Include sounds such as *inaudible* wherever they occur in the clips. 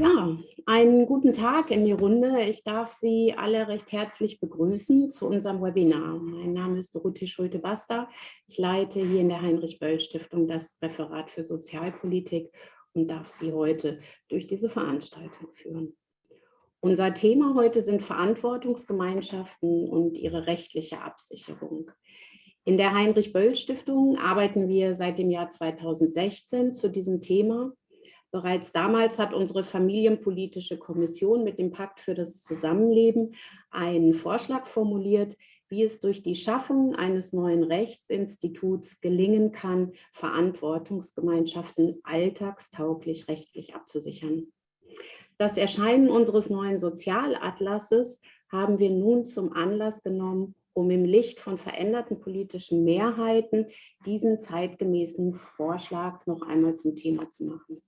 Ja, einen guten Tag in die Runde. Ich darf Sie alle recht herzlich begrüßen zu unserem Webinar. Mein Name ist Dorothee Schulte-Basta. Ich leite hier in der Heinrich-Böll-Stiftung das Referat für Sozialpolitik und darf Sie heute durch diese Veranstaltung führen. Unser Thema heute sind Verantwortungsgemeinschaften und ihre rechtliche Absicherung. In der Heinrich-Böll-Stiftung arbeiten wir seit dem Jahr 2016 zu diesem Thema Bereits damals hat unsere familienpolitische Kommission mit dem Pakt für das Zusammenleben einen Vorschlag formuliert, wie es durch die Schaffung eines neuen Rechtsinstituts gelingen kann, Verantwortungsgemeinschaften alltagstauglich rechtlich abzusichern. Das Erscheinen unseres neuen Sozialatlases haben wir nun zum Anlass genommen, um im Licht von veränderten politischen Mehrheiten diesen zeitgemäßen Vorschlag noch einmal zum Thema zu machen.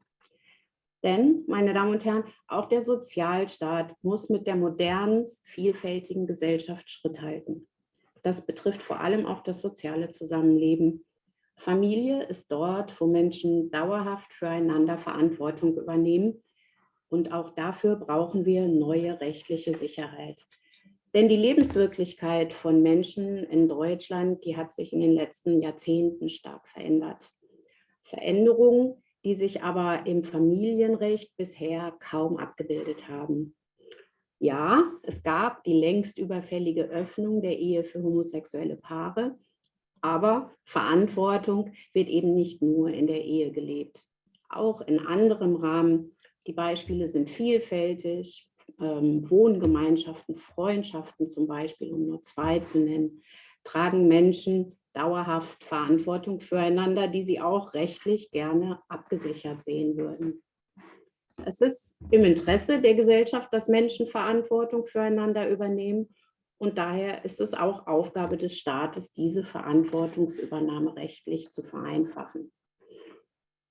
Denn, meine Damen und Herren, auch der Sozialstaat muss mit der modernen, vielfältigen Gesellschaft Schritt halten. Das betrifft vor allem auch das soziale Zusammenleben. Familie ist dort, wo Menschen dauerhaft füreinander Verantwortung übernehmen. Und auch dafür brauchen wir neue rechtliche Sicherheit. Denn die Lebenswirklichkeit von Menschen in Deutschland, die hat sich in den letzten Jahrzehnten stark verändert. Veränderungen, die sich aber im Familienrecht bisher kaum abgebildet haben. Ja, es gab die längst überfällige Öffnung der Ehe für homosexuelle Paare, aber Verantwortung wird eben nicht nur in der Ehe gelebt. Auch in anderem Rahmen, die Beispiele sind vielfältig, ähm, Wohngemeinschaften, Freundschaften zum Beispiel, um nur zwei zu nennen, tragen Menschen dauerhaft Verantwortung füreinander, die sie auch rechtlich gerne abgesichert sehen würden. Es ist im Interesse der Gesellschaft, dass Menschen Verantwortung füreinander übernehmen und daher ist es auch Aufgabe des Staates, diese Verantwortungsübernahme rechtlich zu vereinfachen.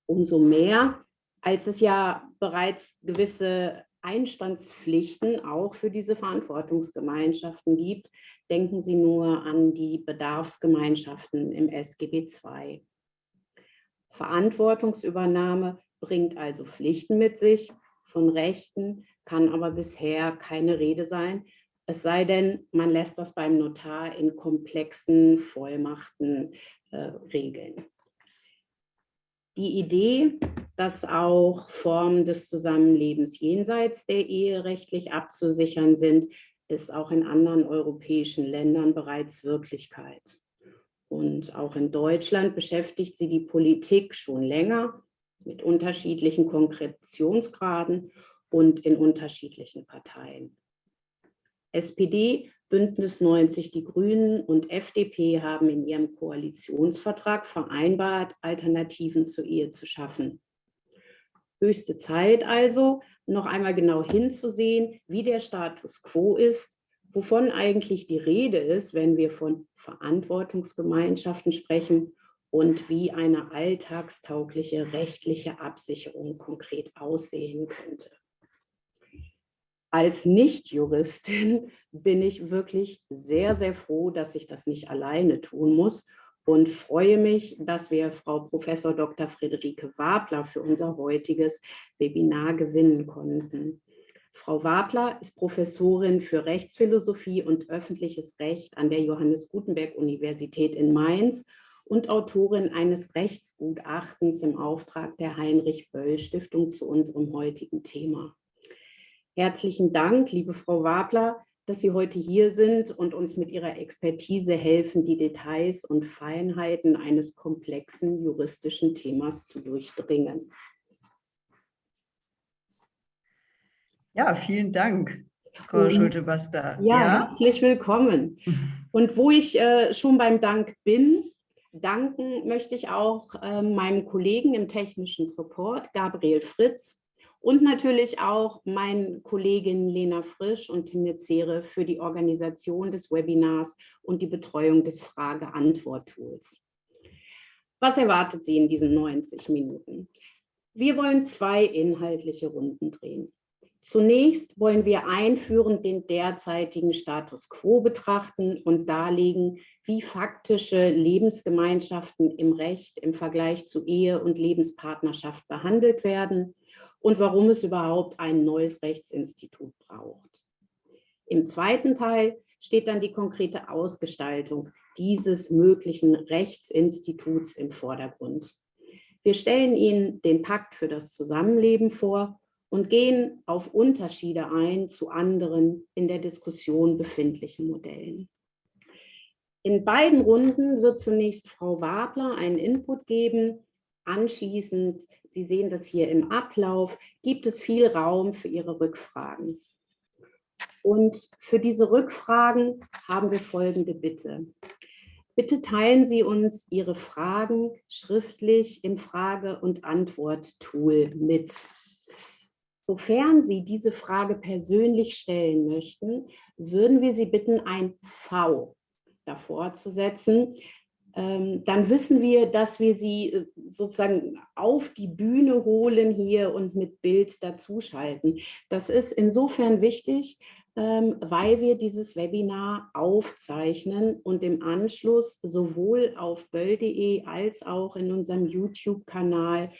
Umso mehr, als es ja bereits gewisse Einstandspflichten auch für diese Verantwortungsgemeinschaften gibt, Denken Sie nur an die Bedarfsgemeinschaften im SGB II. Verantwortungsübernahme bringt also Pflichten mit sich, von Rechten kann aber bisher keine Rede sein, es sei denn, man lässt das beim Notar in komplexen Vollmachten äh, regeln. Die Idee, dass auch Formen des Zusammenlebens jenseits der Ehe rechtlich abzusichern sind, ist auch in anderen europäischen Ländern bereits Wirklichkeit. Und auch in Deutschland beschäftigt sie die Politik schon länger mit unterschiedlichen Konkretionsgraden und in unterschiedlichen Parteien. SPD, Bündnis 90 Die Grünen und FDP haben in ihrem Koalitionsvertrag vereinbart, Alternativen zur Ehe zu schaffen. Höchste Zeit also, noch einmal genau hinzusehen, wie der Status quo ist, wovon eigentlich die Rede ist, wenn wir von Verantwortungsgemeinschaften sprechen und wie eine alltagstaugliche rechtliche Absicherung konkret aussehen könnte. Als Nichtjuristin bin ich wirklich sehr, sehr froh, dass ich das nicht alleine tun muss und freue mich, dass wir Frau Prof. Dr. Friederike Wabler für unser heutiges Webinar gewinnen konnten. Frau Wabler ist Professorin für Rechtsphilosophie und öffentliches Recht an der Johannes Gutenberg Universität in Mainz und Autorin eines Rechtsgutachtens im Auftrag der Heinrich Böll Stiftung zu unserem heutigen Thema. Herzlichen Dank, liebe Frau Wabler, dass Sie heute hier sind und uns mit Ihrer Expertise helfen, die Details und Feinheiten eines komplexen juristischen Themas zu durchdringen. Ja, vielen Dank, Frau Schulte-Basta. Ja, ja, herzlich willkommen. *laughs* Und wo ich äh, schon beim Dank bin, danken möchte ich auch äh, meinem Kollegen im technischen Support, Gabriel Fritz, und natürlich auch meinen Kolleginnen Lena Frisch und Tim Zehre für die Organisation des Webinars und die Betreuung des Frage-Antwort-Tools. Was erwartet Sie in diesen 90 Minuten? Wir wollen zwei inhaltliche Runden drehen. Zunächst wollen wir einführend den derzeitigen Status quo betrachten und darlegen, wie faktische Lebensgemeinschaften im Recht im Vergleich zu Ehe und Lebenspartnerschaft behandelt werden und warum es überhaupt ein neues Rechtsinstitut braucht. Im zweiten Teil steht dann die konkrete Ausgestaltung dieses möglichen Rechtsinstituts im Vordergrund. Wir stellen Ihnen den Pakt für das Zusammenleben vor und gehen auf Unterschiede ein zu anderen in der Diskussion befindlichen Modellen. In beiden Runden wird zunächst Frau Wabler einen Input geben. Anschließend, Sie sehen das hier im Ablauf, gibt es viel Raum für Ihre Rückfragen. Und für diese Rückfragen haben wir folgende Bitte. Bitte teilen Sie uns Ihre Fragen schriftlich im Frage- und Antwort-Tool mit. Sofern Sie diese Frage persönlich stellen möchten, würden wir Sie bitten, ein V davor zu setzen. Ähm, dann wissen wir, dass wir Sie äh, sozusagen auf die Bühne holen hier und mit Bild dazuschalten. Das ist insofern wichtig, ähm, weil wir dieses Webinar aufzeichnen und im Anschluss sowohl auf böll.de als auch in unserem YouTube-Kanal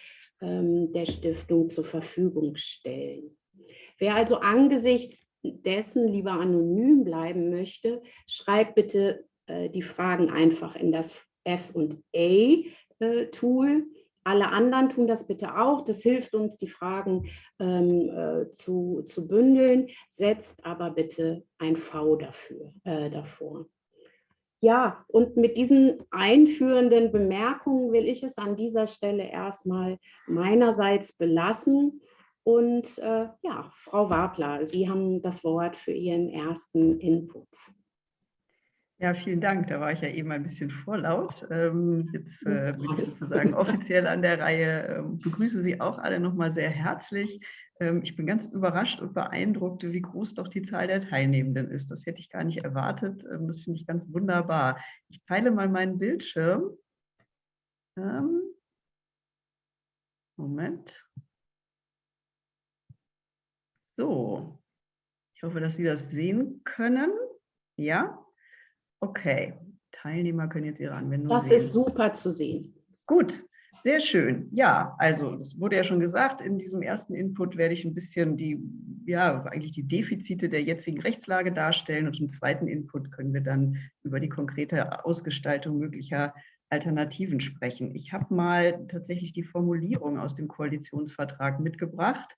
ähm, der Stiftung zur Verfügung stellen. Wer also angesichts dessen lieber anonym bleiben möchte, schreibt bitte die Fragen einfach in das F&A-Tool. Äh, alle anderen tun das bitte auch. Das hilft uns, die Fragen ähm, äh, zu, zu bündeln. Setzt aber bitte ein V dafür, äh, davor. Ja, und mit diesen einführenden Bemerkungen will ich es an dieser Stelle erstmal meinerseits belassen. Und äh, ja, Frau Wabler, Sie haben das Wort für Ihren ersten Input. Ja, vielen Dank. Da war ich ja eben ein bisschen vorlaut. Ähm, jetzt äh, bin ich sozusagen offiziell an der Reihe. Ähm, begrüße Sie auch alle nochmal sehr herzlich. Ähm, ich bin ganz überrascht und beeindruckt, wie groß doch die Zahl der Teilnehmenden ist. Das hätte ich gar nicht erwartet. Ähm, das finde ich ganz wunderbar. Ich teile mal meinen Bildschirm. Moment. So, ich hoffe, dass Sie das sehen können. Ja, Okay, Teilnehmer können jetzt ihre Anwendung das sehen. Das ist super zu sehen. Gut, sehr schön. Ja, also das wurde ja schon gesagt, in diesem ersten Input werde ich ein bisschen die, ja, eigentlich die Defizite der jetzigen Rechtslage darstellen und im zweiten Input können wir dann über die konkrete Ausgestaltung möglicher Alternativen sprechen. Ich habe mal tatsächlich die Formulierung aus dem Koalitionsvertrag mitgebracht.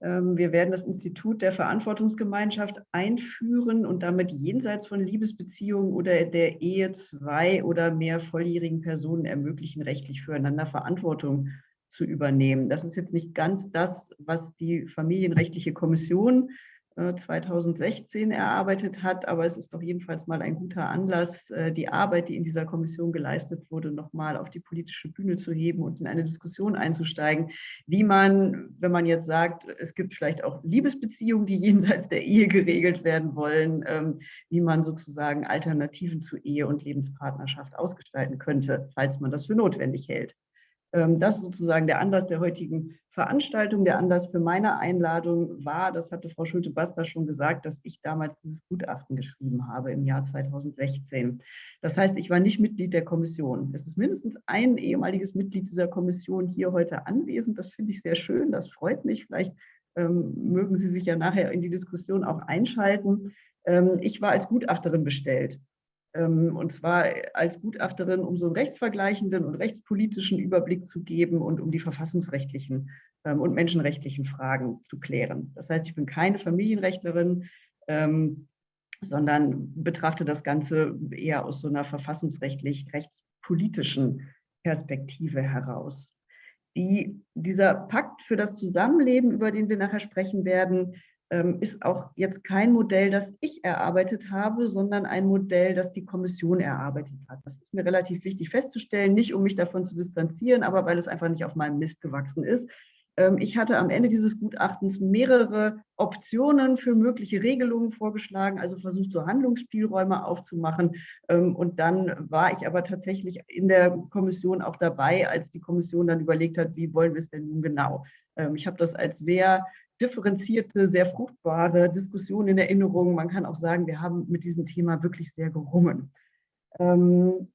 Ähm, wir werden das Institut der Verantwortungsgemeinschaft einführen und damit jenseits von Liebesbeziehungen oder der Ehe zwei oder mehr volljährigen Personen ermöglichen, rechtlich füreinander Verantwortung zu übernehmen. Das ist jetzt nicht ganz das, was die Familienrechtliche Kommission 2016 äh, erarbeitet hat. Aber es ist doch jedenfalls mal ein guter Anlass, äh, die Arbeit, die in dieser Kommission geleistet wurde, nochmal auf die politische Bühne zu heben und in eine Diskussion einzusteigen, wie man, wenn man jetzt sagt, es gibt vielleicht auch Liebesbeziehungen, die *laughs* jenseits der Ehe geregelt werden wollen, ähm, wie man sozusagen Alternativen zu Ehe und Lebenspartnerschaft ausgestalten könnte, falls man das für notwendig hält. Ähm, das ist sozusagen der Anlass der heutigen Veranstaltung. Der Anlass für meine Einladung war, das hatte Frau Schulte-Basta schon gesagt, dass ich damals dieses Gutachten geschrieben habe im Jahr 2016. Das heißt, ich war nicht Mitglied der Kommission. Es ist mindestens ein ehemaliges Mitglied dieser Kommission hier heute anwesend. Das finde ich sehr schön, das freut mich. Vielleicht ähm, mögen Sie sich ja nachher in die Diskussion auch einschalten. Ähm, ich war als Gutachterin bestellt. Ähm, und zwar als Gutachterin, um so einen rechtsvergleichenden und rechtspolitischen Überblick zu geben und um die verfassungsrechtlichen ähm, und menschenrechtlichen Fragen zu klären. Das heißt, ich bin keine Familienrechtlerin, ähm, sondern betrachte das Ganze eher aus so einer verfassungsrechtlich rechtspolitischen Perspektive heraus. Die, dieser Pakt für das Zusammenleben, über den wir nachher sprechen werden, ist auch jetzt kein Modell, das ich erarbeitet habe, sondern ein Modell, das die Kommission erarbeitet hat. Das ist mir relativ wichtig festzustellen, nicht um mich davon zu distanzieren, aber weil es einfach nicht auf meinem Mist gewachsen ist. Ähm, ich hatte am Ende dieses Gutachtens mehrere Optionen für mögliche Regelungen vorgeschlagen, also versucht, so Handlungsspielräume aufzumachen. Ähm, und dann war ich aber tatsächlich in der Kommission auch dabei, als die Kommission dann überlegt hat, wie wollen wir es denn nun genau. Ich habe das als sehr differenzierte, sehr fruchtbare Diskussion in Erinnerung. Man kann auch sagen, wir haben mit diesem Thema wirklich sehr gerungen. Ähm,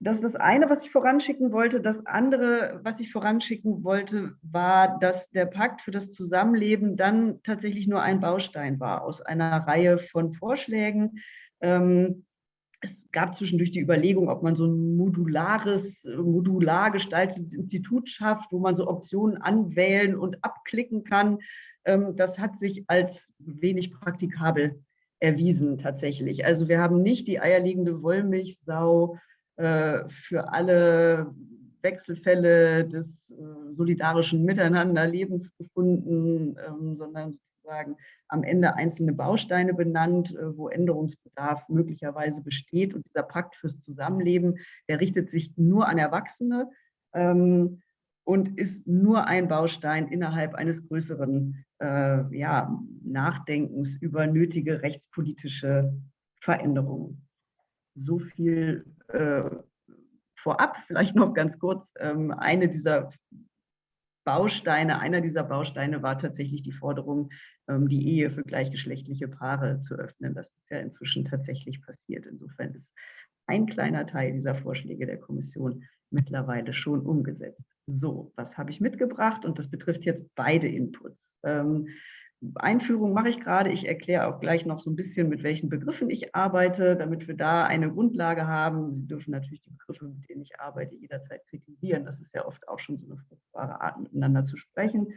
das ist das eine, was ich voranschicken wollte. Das andere, was ich voranschicken wollte, war, dass der Pakt für das Zusammenleben dann tatsächlich nur ein Baustein war aus einer Reihe von Vorschlägen. Ähm, es gab zwischendurch die Überlegung, ob man so ein modulares, modular gestaltetes Institut schafft, wo man so Optionen anwählen und abklicken kann. Ähm, das hat sich als wenig praktikabel erwiesen tatsächlich. Also wir haben nicht die eierlegende Wollmilchsau äh, für alle Wechselfälle des äh, solidarischen Miteinanderlebens gefunden, ähm, sondern sozusagen am Ende einzelne Bausteine benannt, äh, wo Änderungsbedarf möglicherweise besteht. Und dieser Pakt fürs Zusammenleben, der richtet sich nur an Erwachsene ähm, und ist nur ein Baustein innerhalb eines größeren äh, ja, Nachdenkens über nötige rechtspolitische Veränderungen. So viel äh, vorab, vielleicht noch ganz kurz. Ähm, eine dieser Bausteine, einer dieser Bausteine war tatsächlich die Forderung, ähm, die Ehe für gleichgeschlechtliche Paare zu öffnen. Das ist ja inzwischen tatsächlich passiert. Insofern ist ein kleiner Teil dieser Vorschläge der Kommission mittlerweile schon umgesetzt. So, was habe ich mitgebracht? Und das betrifft jetzt beide Inputs. Einführung mache ich gerade. Ich erkläre auch gleich noch so ein bisschen, mit welchen Begriffen ich arbeite, damit wir da eine Grundlage haben. Sie dürfen natürlich die Begriffe, mit denen ich arbeite, jederzeit kritisieren. Das ist ja oft auch schon so eine fruchtbare Art, miteinander zu sprechen.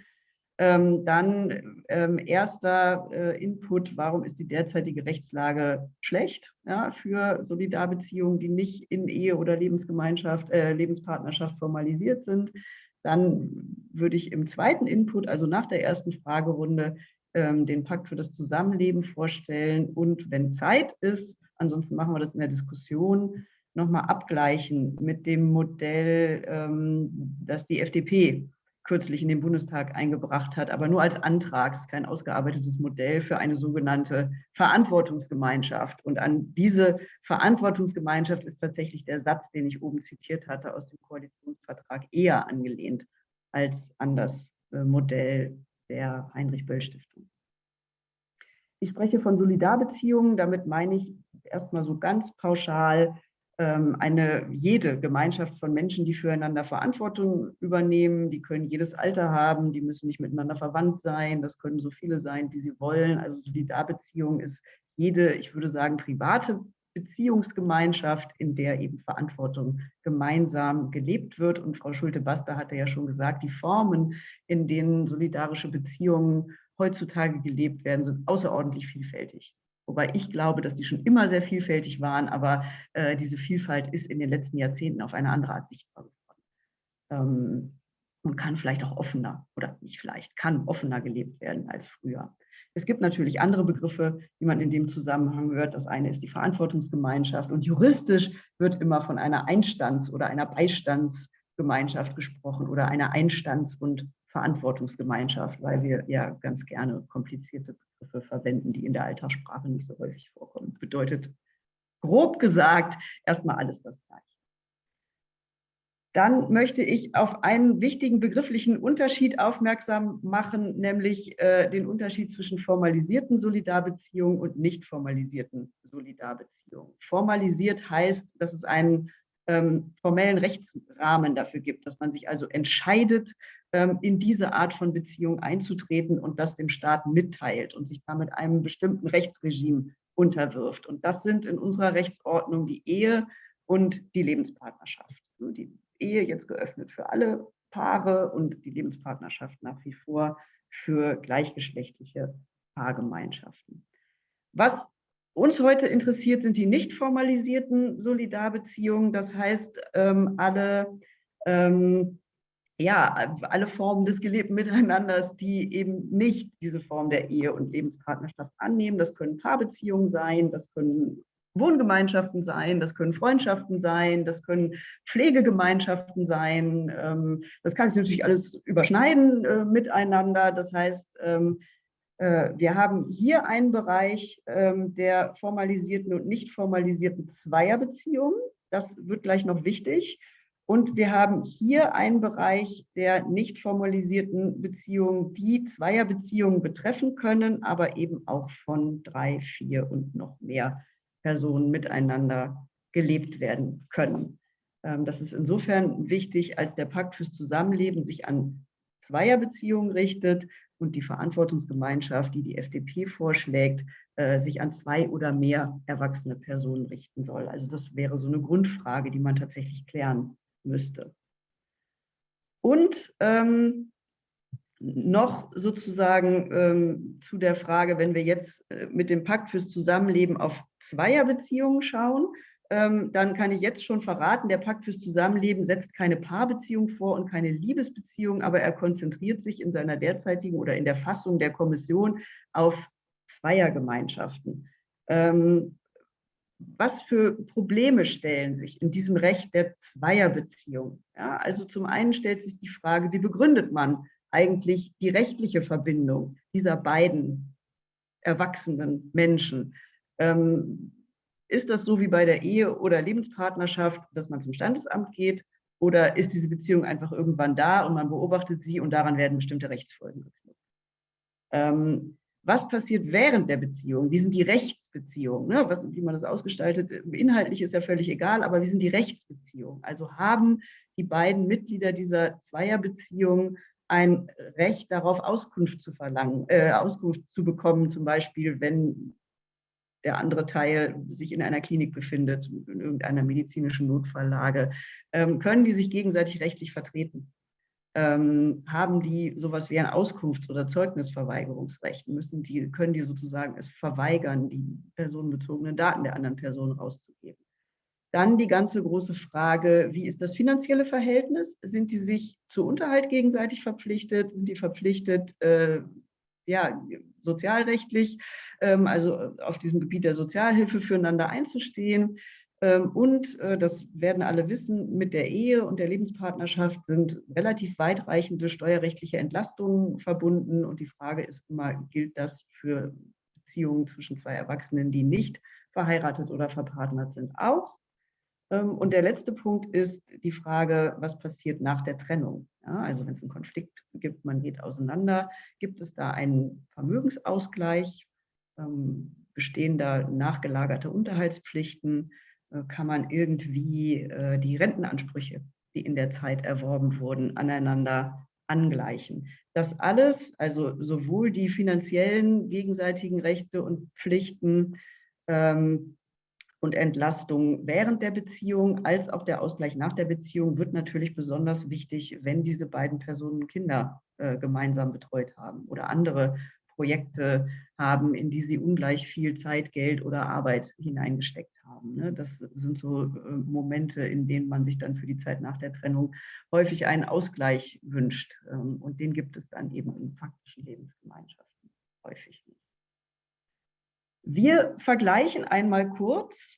Ähm, dann ähm, erster äh, Input, warum ist die derzeitige Rechtslage schlecht ja, für Solidarbeziehungen, die nicht in Ehe oder Lebensgemeinschaft, äh, Lebenspartnerschaft formalisiert sind. Dann würde ich im zweiten Input, also nach der ersten Fragerunde, ähm, den Pakt für das Zusammenleben vorstellen und wenn Zeit ist, ansonsten machen wir das in der Diskussion, nochmal abgleichen mit dem Modell, ähm, das die FDP kürzlich in den Bundestag eingebracht hat, aber nur als Antrag, es ist kein ausgearbeitetes Modell für eine sogenannte Verantwortungsgemeinschaft. Und an diese Verantwortungsgemeinschaft ist tatsächlich der Satz, den ich oben zitiert hatte, aus dem Koalitionsvertrag eher angelehnt als an das äh, Modell der Heinrich-Böll-Stiftung. Ich spreche von Solidarbeziehungen, damit meine ich erstmal so ganz pauschal ähm, eine jede Gemeinschaft von Menschen, die füreinander Verantwortung übernehmen, die können jedes Alter haben, die müssen nicht miteinander verwandt sein, das können so viele sein, wie sie wollen. Also Solidarbeziehung ist jede, ich würde sagen, private Beziehungsgemeinschaft, in der eben Verantwortung gemeinsam gelebt wird. Und Frau Schulte-Baster hatte ja schon gesagt, die Formen, in denen solidarische Beziehungen heutzutage gelebt werden, sind außerordentlich vielfältig. Wobei ich glaube, dass die schon immer sehr vielfältig waren, aber äh, diese Vielfalt ist in den letzten Jahrzehnten auf eine andere Art sichtbar geworden. Ähm, und kann vielleicht auch offener, oder nicht vielleicht, kann offener gelebt werden als früher. Es gibt natürlich andere Begriffe, die man in dem Zusammenhang hört. Das eine ist die Verantwortungsgemeinschaft und juristisch wird immer von einer Einstands- oder einer Beistandsgemeinschaft gesprochen oder einer Einstands- und Verantwortungsgemeinschaft, weil wir ja ganz gerne komplizierte Begriffe verwenden, die in der Alltagssprache nicht so häufig vorkommen. Bedeutet grob gesagt erstmal alles das Gleiche. Dann möchte ich auf einen wichtigen begrifflichen Unterschied aufmerksam machen, nämlich äh, den Unterschied zwischen formalisierten Solidarbeziehungen und nicht formalisierten Solidarbeziehungen. Formalisiert heißt, dass es einen ähm, formellen Rechtsrahmen dafür gibt, dass man sich also entscheidet, ähm, in diese Art von Beziehung einzutreten und das dem Staat mitteilt und sich damit einem bestimmten Rechtsregime unterwirft. Und das sind in unserer Rechtsordnung die Ehe und die Lebenspartnerschaft. Die Ehe jetzt geöffnet für alle Paare und die Lebenspartnerschaft nach wie vor für gleichgeschlechtliche Paargemeinschaften. Was uns heute interessiert, sind die nicht formalisierten Solidarbeziehungen. Das heißt, ähm, alle ähm, ja, alle Formen des gelebten Miteinanders, die eben nicht diese Form der Ehe und Lebenspartnerschaft annehmen. Das können Paarbeziehungen sein, das können Wohngemeinschaften sein, das können Freundschaften sein, das können Pflegegemeinschaften sein. Ähm, das kann sich natürlich alles überschneiden äh, miteinander. Das heißt, ähm, äh, wir haben hier einen Bereich ähm, der formalisierten und nicht formalisierten Zweierbeziehungen. Das wird gleich noch wichtig. Und wir haben hier einen Bereich der nicht formalisierten Beziehungen, die Zweierbeziehungen betreffen können, aber eben auch von drei, vier und noch mehr Personen miteinander gelebt werden können. Ähm, das ist insofern wichtig, als der Pakt fürs Zusammenleben sich an Zweierbeziehungen richtet und die Verantwortungsgemeinschaft, die die FDP vorschlägt, äh, sich an zwei oder mehr erwachsene Personen richten soll. Also das wäre so eine Grundfrage, die man tatsächlich klären müsste. Und ähm, noch sozusagen ähm, zu der Frage, wenn wir jetzt äh, mit dem Pakt fürs Zusammenleben auf Zweierbeziehungen schauen, ähm, dann kann ich jetzt schon verraten, der Pakt fürs Zusammenleben setzt keine Paarbeziehung vor und keine Liebesbeziehung, aber er konzentriert sich in seiner derzeitigen oder in der Fassung der Kommission auf Zweiergemeinschaften. Ähm, was für Probleme stellen sich in diesem Recht der Zweierbeziehung? Ja, also zum einen stellt sich die Frage, wie begründet man eigentlich die rechtliche Verbindung dieser beiden erwachsenen Menschen? Ähm, ist das so wie bei der Ehe oder Lebenspartnerschaft, dass man zum Standesamt geht? Oder ist diese Beziehung einfach irgendwann da und man beobachtet sie und daran werden bestimmte Rechtsfolgen geknüpft? Ähm, was passiert während der Beziehung? Wie sind die Rechtsbeziehungen? Ne? Was, wie man das ausgestaltet, inhaltlich ist ja völlig egal, aber wie sind die Rechtsbeziehungen? Also haben die beiden Mitglieder dieser Zweierbeziehung ein Recht darauf, Auskunft zu verlangen, äh, Auskunft zu bekommen, zum Beispiel, wenn der andere Teil sich in einer Klinik befindet, in irgendeiner medizinischen Notfalllage, ähm, können die sich gegenseitig rechtlich vertreten? Ähm, haben die sowas wie ein Auskunfts- oder Zeugnisverweigerungsrecht? Müssen die, können die sozusagen es verweigern, die personenbezogenen Daten der anderen Person rauszugeben? Dann die ganze große Frage, wie ist das finanzielle Verhältnis? Sind die sich zu Unterhalt gegenseitig verpflichtet? Sind die verpflichtet, äh, ja, sozialrechtlich, ähm, also auf diesem Gebiet der Sozialhilfe füreinander einzustehen. Ähm, und äh, das werden alle wissen, mit der Ehe und der Lebenspartnerschaft sind relativ weitreichende steuerrechtliche Entlastungen verbunden. Und die Frage ist immer, gilt das für Beziehungen zwischen zwei Erwachsenen, die nicht verheiratet oder verpartnert sind, auch? Ähm, und der letzte Punkt ist die Frage, was passiert nach der Trennung? Ja, also wenn es einen Konflikt gibt, man geht auseinander, gibt es da einen Vermögensausgleich? Ähm, bestehen da nachgelagerte Unterhaltspflichten? Äh, kann man irgendwie äh, die Rentenansprüche, die in der Zeit erworben wurden, aneinander angleichen? Das alles, also sowohl die finanziellen gegenseitigen Rechte und Pflichten, ähm, und Entlastung während der Beziehung als auch der Ausgleich nach der Beziehung wird natürlich besonders wichtig, wenn diese beiden Personen Kinder äh, gemeinsam betreut haben oder andere Projekte haben, in die sie ungleich viel Zeit, Geld oder Arbeit hineingesteckt haben. Ne? Das sind so äh, Momente, in denen man sich dann für die Zeit nach der Trennung häufig einen Ausgleich wünscht. Ähm, und den gibt es dann eben in faktischen Lebensgemeinschaften häufig nicht. Wir vergleichen einmal kurz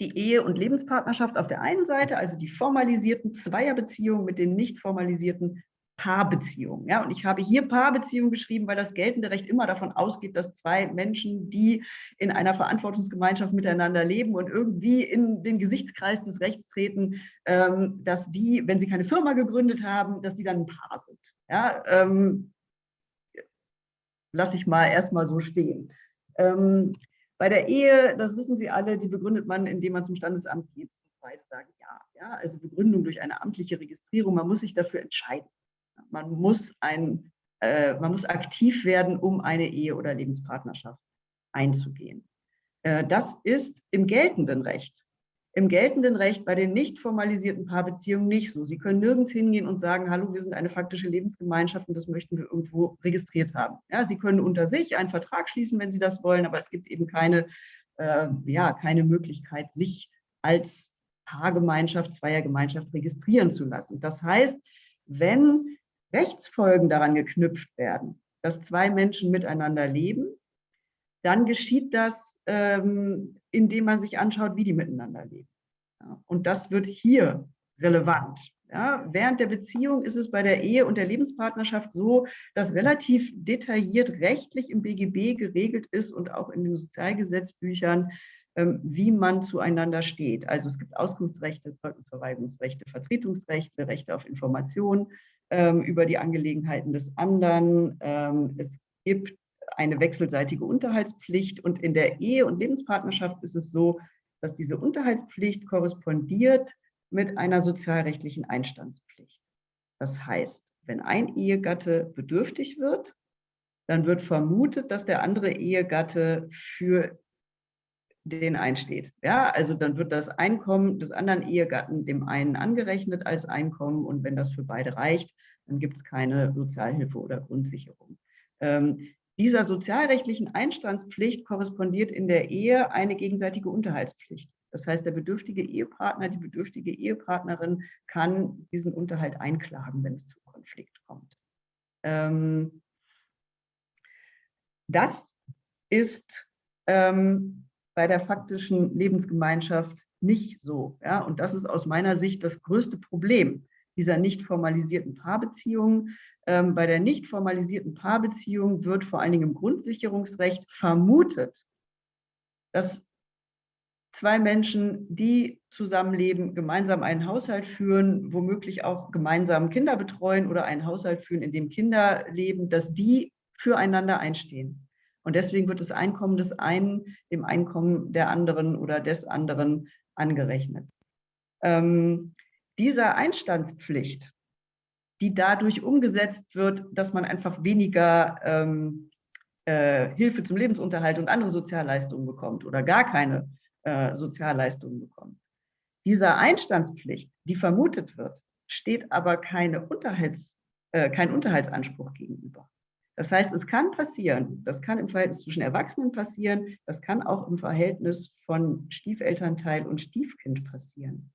die Ehe- und Lebenspartnerschaft auf der einen Seite, also die formalisierten Zweierbeziehungen mit den nicht formalisierten Paarbeziehungen. Ja, und ich habe hier Paarbeziehungen geschrieben, weil das geltende Recht immer davon ausgeht, dass zwei Menschen, die in einer Verantwortungsgemeinschaft miteinander leben und irgendwie in den Gesichtskreis des Rechts treten, ähm, dass die, wenn sie keine Firma gegründet haben, dass die dann ein Paar sind. Ja, ähm, lasse ich mal erstmal so stehen. Ähm, bei der Ehe, das wissen Sie alle, die begründet man, indem man zum Standesamt geht. Beide sagen ja. ja. Also Begründung durch eine amtliche Registrierung, man muss sich dafür entscheiden. Man muss, ein, äh, man muss aktiv werden, um eine Ehe oder Lebenspartnerschaft einzugehen. Äh, das ist im geltenden Recht im geltenden Recht bei den nicht formalisierten Paarbeziehungen nicht so. Sie können nirgends hingehen und sagen, hallo, wir sind eine faktische Lebensgemeinschaft und das möchten wir irgendwo registriert haben. Ja, Sie können unter sich einen Vertrag schließen, wenn Sie das wollen, aber es gibt eben keine, äh, ja, keine Möglichkeit, sich als Paargemeinschaft, Zweiergemeinschaft registrieren zu lassen. Das heißt, wenn Rechtsfolgen daran geknüpft werden, dass zwei Menschen miteinander leben, dann geschieht das, ähm, indem man sich anschaut, wie die miteinander leben. Und das wird hier relevant. Ja, während der Beziehung ist es bei der Ehe und der Lebenspartnerschaft so, dass relativ detailliert rechtlich im BGB geregelt ist und auch in den Sozialgesetzbüchern, ähm, wie man zueinander steht. Also es gibt Auskunftsrechte, Zeugnisverweigerungsrechte, Vertretungsrechte, Rechte auf Information ähm, über die Angelegenheiten des anderen. Es gibt eine wechselseitige Unterhaltspflicht. Und in der Ehe- und Lebenspartnerschaft ist es so, dass diese Unterhaltspflicht korrespondiert mit einer sozialrechtlichen Einstandspflicht. Das heißt, wenn ein Ehegatte bedürftig wird, dann wird vermutet, dass der andere Ehegatte für den einsteht. Ja, also dann wird das Einkommen des anderen Ehegatten dem einen angerechnet als Einkommen und wenn das für beide reicht, dann gibt es keine Sozialhilfe oder Grundsicherung. Ähm, dieser sozialrechtlichen Einstandspflicht korrespondiert in der Ehe eine gegenseitige Unterhaltspflicht. Das heißt, der bedürftige Ehepartner, die bedürftige Ehepartnerin kann diesen Unterhalt einklagen, wenn es zu Konflikt kommt. Ähm, das ist ähm, bei der faktischen Lebensgemeinschaft nicht so. Ja? Und das ist aus meiner Sicht das größte Problem dieser nicht formalisierten Paarbeziehungen. Ähm, bei der nicht formalisierten Paarbeziehung wird vor allen Dingen im Grundsicherungsrecht vermutet, dass zwei Menschen, die zusammenleben, gemeinsam einen Haushalt führen, womöglich auch gemeinsam Kinder betreuen oder einen Haushalt führen, in dem Kinder leben, dass die füreinander einstehen. Und deswegen wird das Einkommen des einen dem Einkommen der anderen oder des anderen angerechnet. Ähm, dieser Einstandspflicht, die dadurch umgesetzt wird, dass man einfach weniger ähm, äh, Hilfe zum Lebensunterhalt und andere Sozialleistungen bekommt oder gar keine äh, Sozialleistungen bekommt. Dieser Einstandspflicht, die vermutet wird, steht aber keine Unterhalts, äh, kein Unterhaltsanspruch gegenüber. Das heißt, es kann passieren, das kann im Verhältnis zwischen Erwachsenen passieren, das kann auch im Verhältnis von Stiefelternteil und Stiefkind passieren,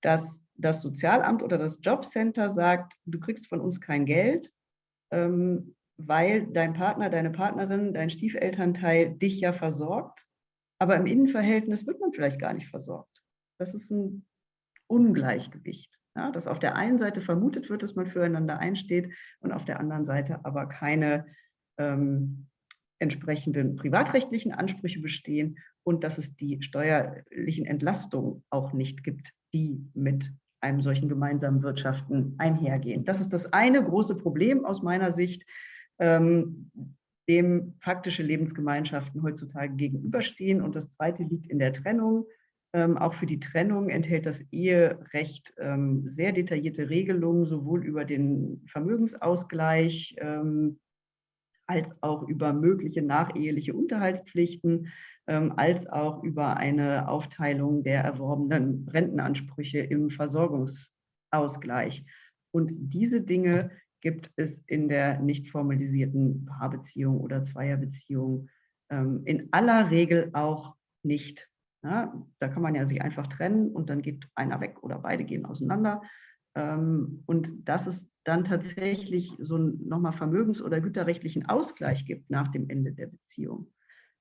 dass das Sozialamt oder das Jobcenter sagt, du kriegst von uns kein Geld, ähm, weil dein Partner, deine Partnerin, dein Stiefelternteil dich ja versorgt, aber im Innenverhältnis wird man vielleicht gar nicht versorgt. Das ist ein Ungleichgewicht. Ja, dass auf der einen Seite vermutet wird, dass man füreinander einsteht und auf der anderen Seite aber keine ähm, entsprechenden privatrechtlichen Ansprüche bestehen und dass es die steuerlichen Entlastungen auch nicht gibt, die mit einem solchen gemeinsamen Wirtschaften einhergehen. Das ist das eine große Problem aus meiner Sicht, ähm, dem faktische Lebensgemeinschaften heutzutage gegenüberstehen. Und das zweite liegt in der Trennung. Ähm, auch für die Trennung enthält das Eherecht ähm, sehr detaillierte Regelungen, sowohl über den Vermögensausgleich ähm, als auch über mögliche nacheheliche Unterhaltspflichten, ähm, als auch über eine Aufteilung der erworbenen Rentenansprüche im Versorgungsausgleich. Und diese Dinge gibt es in der nicht formalisierten Paarbeziehung oder Zweierbeziehung ähm, in aller Regel auch nicht. Ja, da kann man ja sich einfach trennen und dann geht einer weg oder beide gehen auseinander. Ähm, und dass es dann tatsächlich so nochmal vermögens- oder güterrechtlichen Ausgleich gibt nach dem Ende der Beziehung.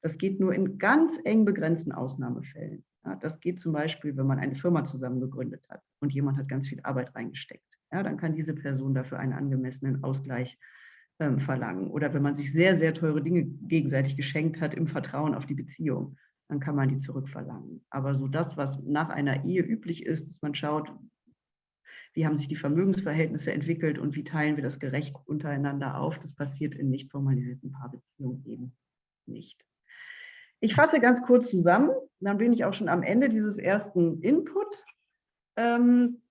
Das geht nur in ganz eng begrenzten Ausnahmefällen. Ja, das geht zum Beispiel, wenn man eine Firma zusammen gegründet hat und jemand hat ganz viel Arbeit reingesteckt. Ja, dann kann diese Person dafür einen angemessenen Ausgleich ähm, verlangen. Oder wenn man sich sehr, sehr teure Dinge gegenseitig geschenkt hat im Vertrauen auf die Beziehung dann kann man die zurückverlangen. Aber so das, was nach einer Ehe üblich ist, dass man schaut, wie haben sich die Vermögensverhältnisse entwickelt und wie teilen wir das gerecht untereinander auf, das passiert in nicht formalisierten Paarbeziehungen eben nicht. Ich fasse ganz kurz zusammen, dann bin ich auch schon am Ende dieses ersten Input. Ähm,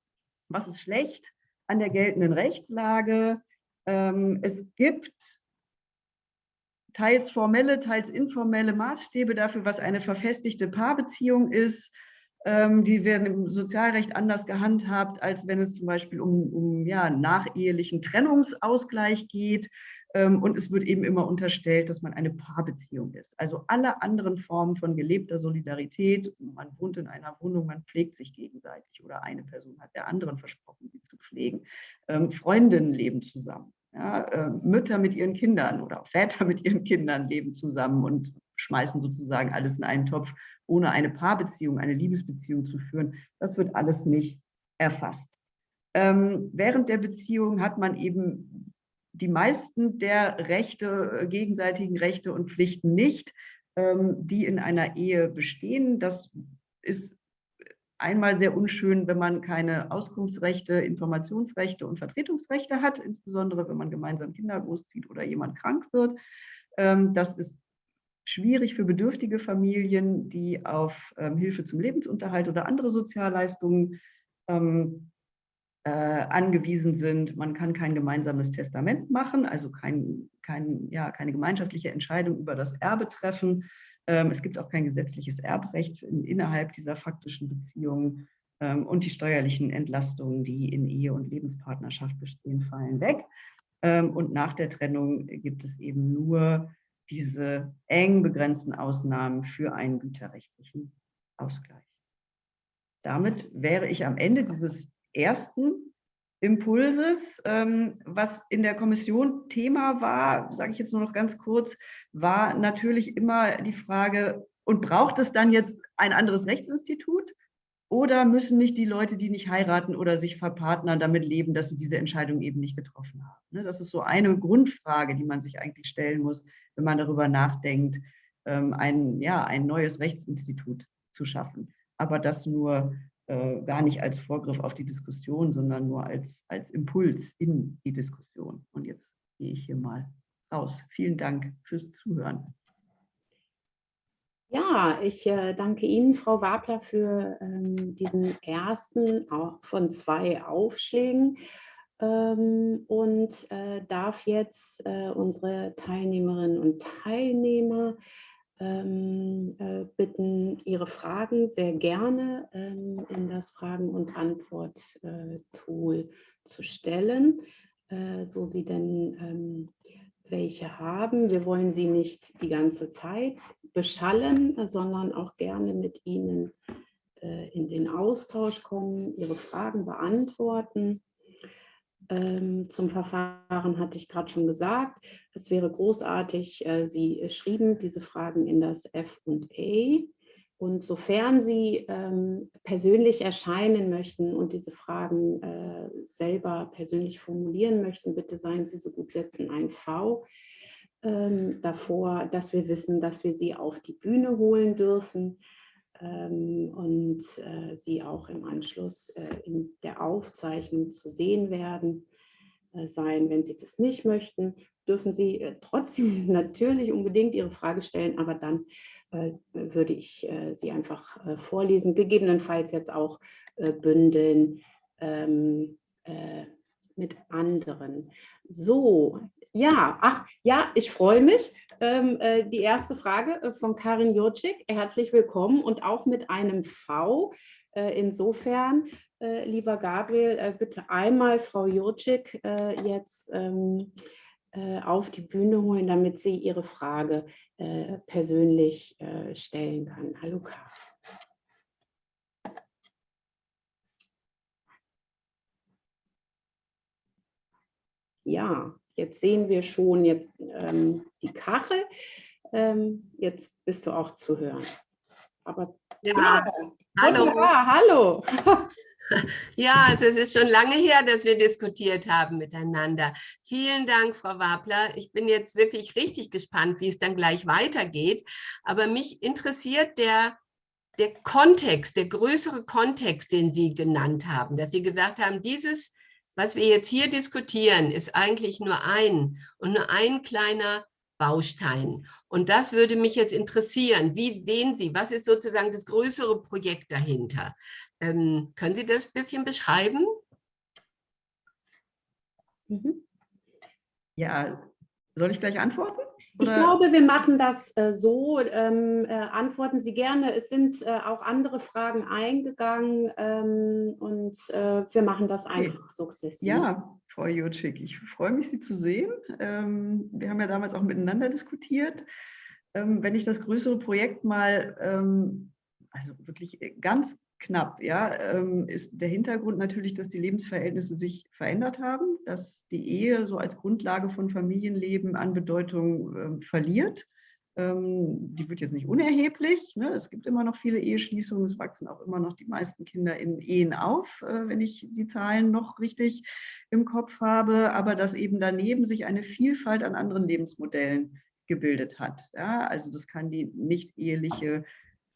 was ist schlecht an der geltenden Rechtslage? Ähm, es gibt teils formelle, teils informelle Maßstäbe dafür, was eine verfestigte Paarbeziehung ist. Ähm, die werden im Sozialrecht anders gehandhabt, als wenn es zum Beispiel um, um ja, nachehelichen Trennungsausgleich geht. Ähm, und es wird eben immer unterstellt, dass man eine Paarbeziehung ist. Also alle anderen Formen von gelebter Solidarität, man wohnt in einer Wohnung, man pflegt sich gegenseitig oder eine Person hat der anderen versprochen, sie zu pflegen. Ähm, Freundinnen leben zusammen. Ja, Mütter mit ihren Kindern oder Väter mit ihren Kindern leben zusammen und schmeißen sozusagen alles in einen Topf, ohne eine Paarbeziehung, eine Liebesbeziehung zu führen. Das wird alles nicht erfasst. Ähm, während der Beziehung hat man eben die meisten der Rechte, äh, gegenseitigen Rechte und Pflichten nicht, ähm, die in einer Ehe bestehen. Das ist einmal sehr unschön, wenn man keine Auskunftsrechte, Informationsrechte und Vertretungsrechte hat, insbesondere wenn man gemeinsam Kinder großzieht oder jemand krank wird. Ähm, das ist schwierig für bedürftige Familien, die auf ähm, Hilfe zum Lebensunterhalt oder andere Sozialleistungen ähm, äh, angewiesen sind. Man kann kein gemeinsames Testament machen, also kein, kein, ja, keine gemeinschaftliche Entscheidung über das Erbe treffen. Ähm, es gibt auch kein gesetzliches Erbrecht in, innerhalb dieser faktischen Beziehungen. Ähm, und die steuerlichen Entlastungen, die in Ehe und Lebenspartnerschaft bestehen, fallen weg. Ähm, und nach der Trennung gibt es eben nur diese eng begrenzten Ausnahmen für einen güterrechtlichen Ausgleich. Damit wäre ich am Ende dieses ersten Impulses, ähm, was in der Kommission Thema war, sage ich jetzt nur noch ganz kurz, war natürlich immer die Frage, und braucht es dann jetzt ein anderes Rechtsinstitut? Oder müssen nicht die Leute, die nicht heiraten oder sich verpartnern, damit leben, dass sie diese Entscheidung eben nicht getroffen haben? Ne, das ist so eine Grundfrage, die man sich eigentlich stellen muss, wenn man darüber nachdenkt, ähm, ein, ja, ein neues Rechtsinstitut zu schaffen. Aber das nur äh, gar nicht als Vorgriff auf die Diskussion, sondern nur als, als Impuls in die Diskussion. Und jetzt gehe ich hier mal raus. Vielen Dank fürs Zuhören. Ja, ich äh, danke Ihnen, Frau Wabler, für ähm, diesen ersten von zwei Aufschlägen. Ähm, und äh, darf jetzt äh, unsere Teilnehmerinnen und Teilnehmer ähm, äh, bitten, ihre Fragen sehr gerne ähm, in das Fragen- und Antwort-Tool äh, zu stellen, so sie denn ähm, welche haben. Wir wollen sie nicht die ganze Zeit beschallen, sondern auch gerne mit ihnen äh, in den Austausch kommen, ihre Fragen beantworten. Ähm, zum Verfahren hatte ich gerade schon gesagt, es wäre großartig, äh, Sie schrieben diese Fragen in das F und sofern Sie ähm, persönlich erscheinen möchten und diese Fragen äh, selber persönlich formulieren möchten, bitte seien Sie so gut, setzen ein V ähm, davor, dass wir wissen, dass wir Sie auf die Bühne holen dürfen ähm, und äh, Sie auch im Anschluss äh, in der Aufzeichnung zu sehen werden äh, sein. Wenn Sie das nicht möchten, dürfen Sie äh, trotzdem *laughs* natürlich unbedingt Ihre Frage stellen, aber dann würde ich äh, sie einfach äh, vorlesen, gegebenenfalls jetzt auch bündeln ähm, mit anderen. So, ja, ach, ja, ich freue mich. Ähm, die erste Frage von Karin Jurczyk, herzlich willkommen und auch mit einem V. insofern, lieber Gabriel, bitte einmal Frau Jurczyk jetzt ähm, auf die Bühne holen, damit sie ihre Frage äh, persönlich äh, stellen kann. Hallo Karl. Ja, jetzt sehen wir schon jetzt ähm, die Kachel. Ähm, jetzt bist du auch zu hören. Aber ja, ja hallo. hallo. *laughs* Ja, das ist schon lange her, dass wir diskutiert haben miteinander. Vielen Dank, Frau Wabler. Ich bin jetzt wirklich richtig gespannt, wie es dann gleich weitergeht. Aber mich interessiert der, der Kontext, der größere Kontext, den Sie genannt haben, dass Sie gesagt haben, dieses, was wir jetzt hier diskutieren, ist eigentlich nur ein und nur ein kleiner Baustein. Und das würde mich jetzt interessieren. Wie sehen Sie, was ist sozusagen das größere Projekt dahinter? Ähm, können Sie das ein bisschen beschreiben? Mhm. Ja, soll ich gleich antworten? Oder? Ich glaube, wir machen das äh, so. Ähm, äh, antworten Sie gerne. Es sind äh, auch andere Fragen eingegangen ähm, und äh, wir machen das einfach okay. sukzessive. Ja, Frau Jutschik, ich freue mich, Sie zu sehen. Ähm, wir haben ja damals auch miteinander diskutiert. Ähm, wenn ich das größere Projekt mal, ähm, also wirklich ganz knapp, ja, ist der Hintergrund natürlich, dass die Lebensverhältnisse sich verändert haben, dass die Ehe so als Grundlage von Familienleben an Bedeutung äh, verliert. Ähm, die wird jetzt nicht unerheblich. Ne? Es gibt immer noch viele Eheschließungen, es wachsen auch immer noch die meisten Kinder in Ehen auf, äh, wenn ich die Zahlen noch richtig im Kopf habe, aber dass eben daneben sich eine Vielfalt an anderen Lebensmodellen gebildet hat. Also das kann die nicht eheliche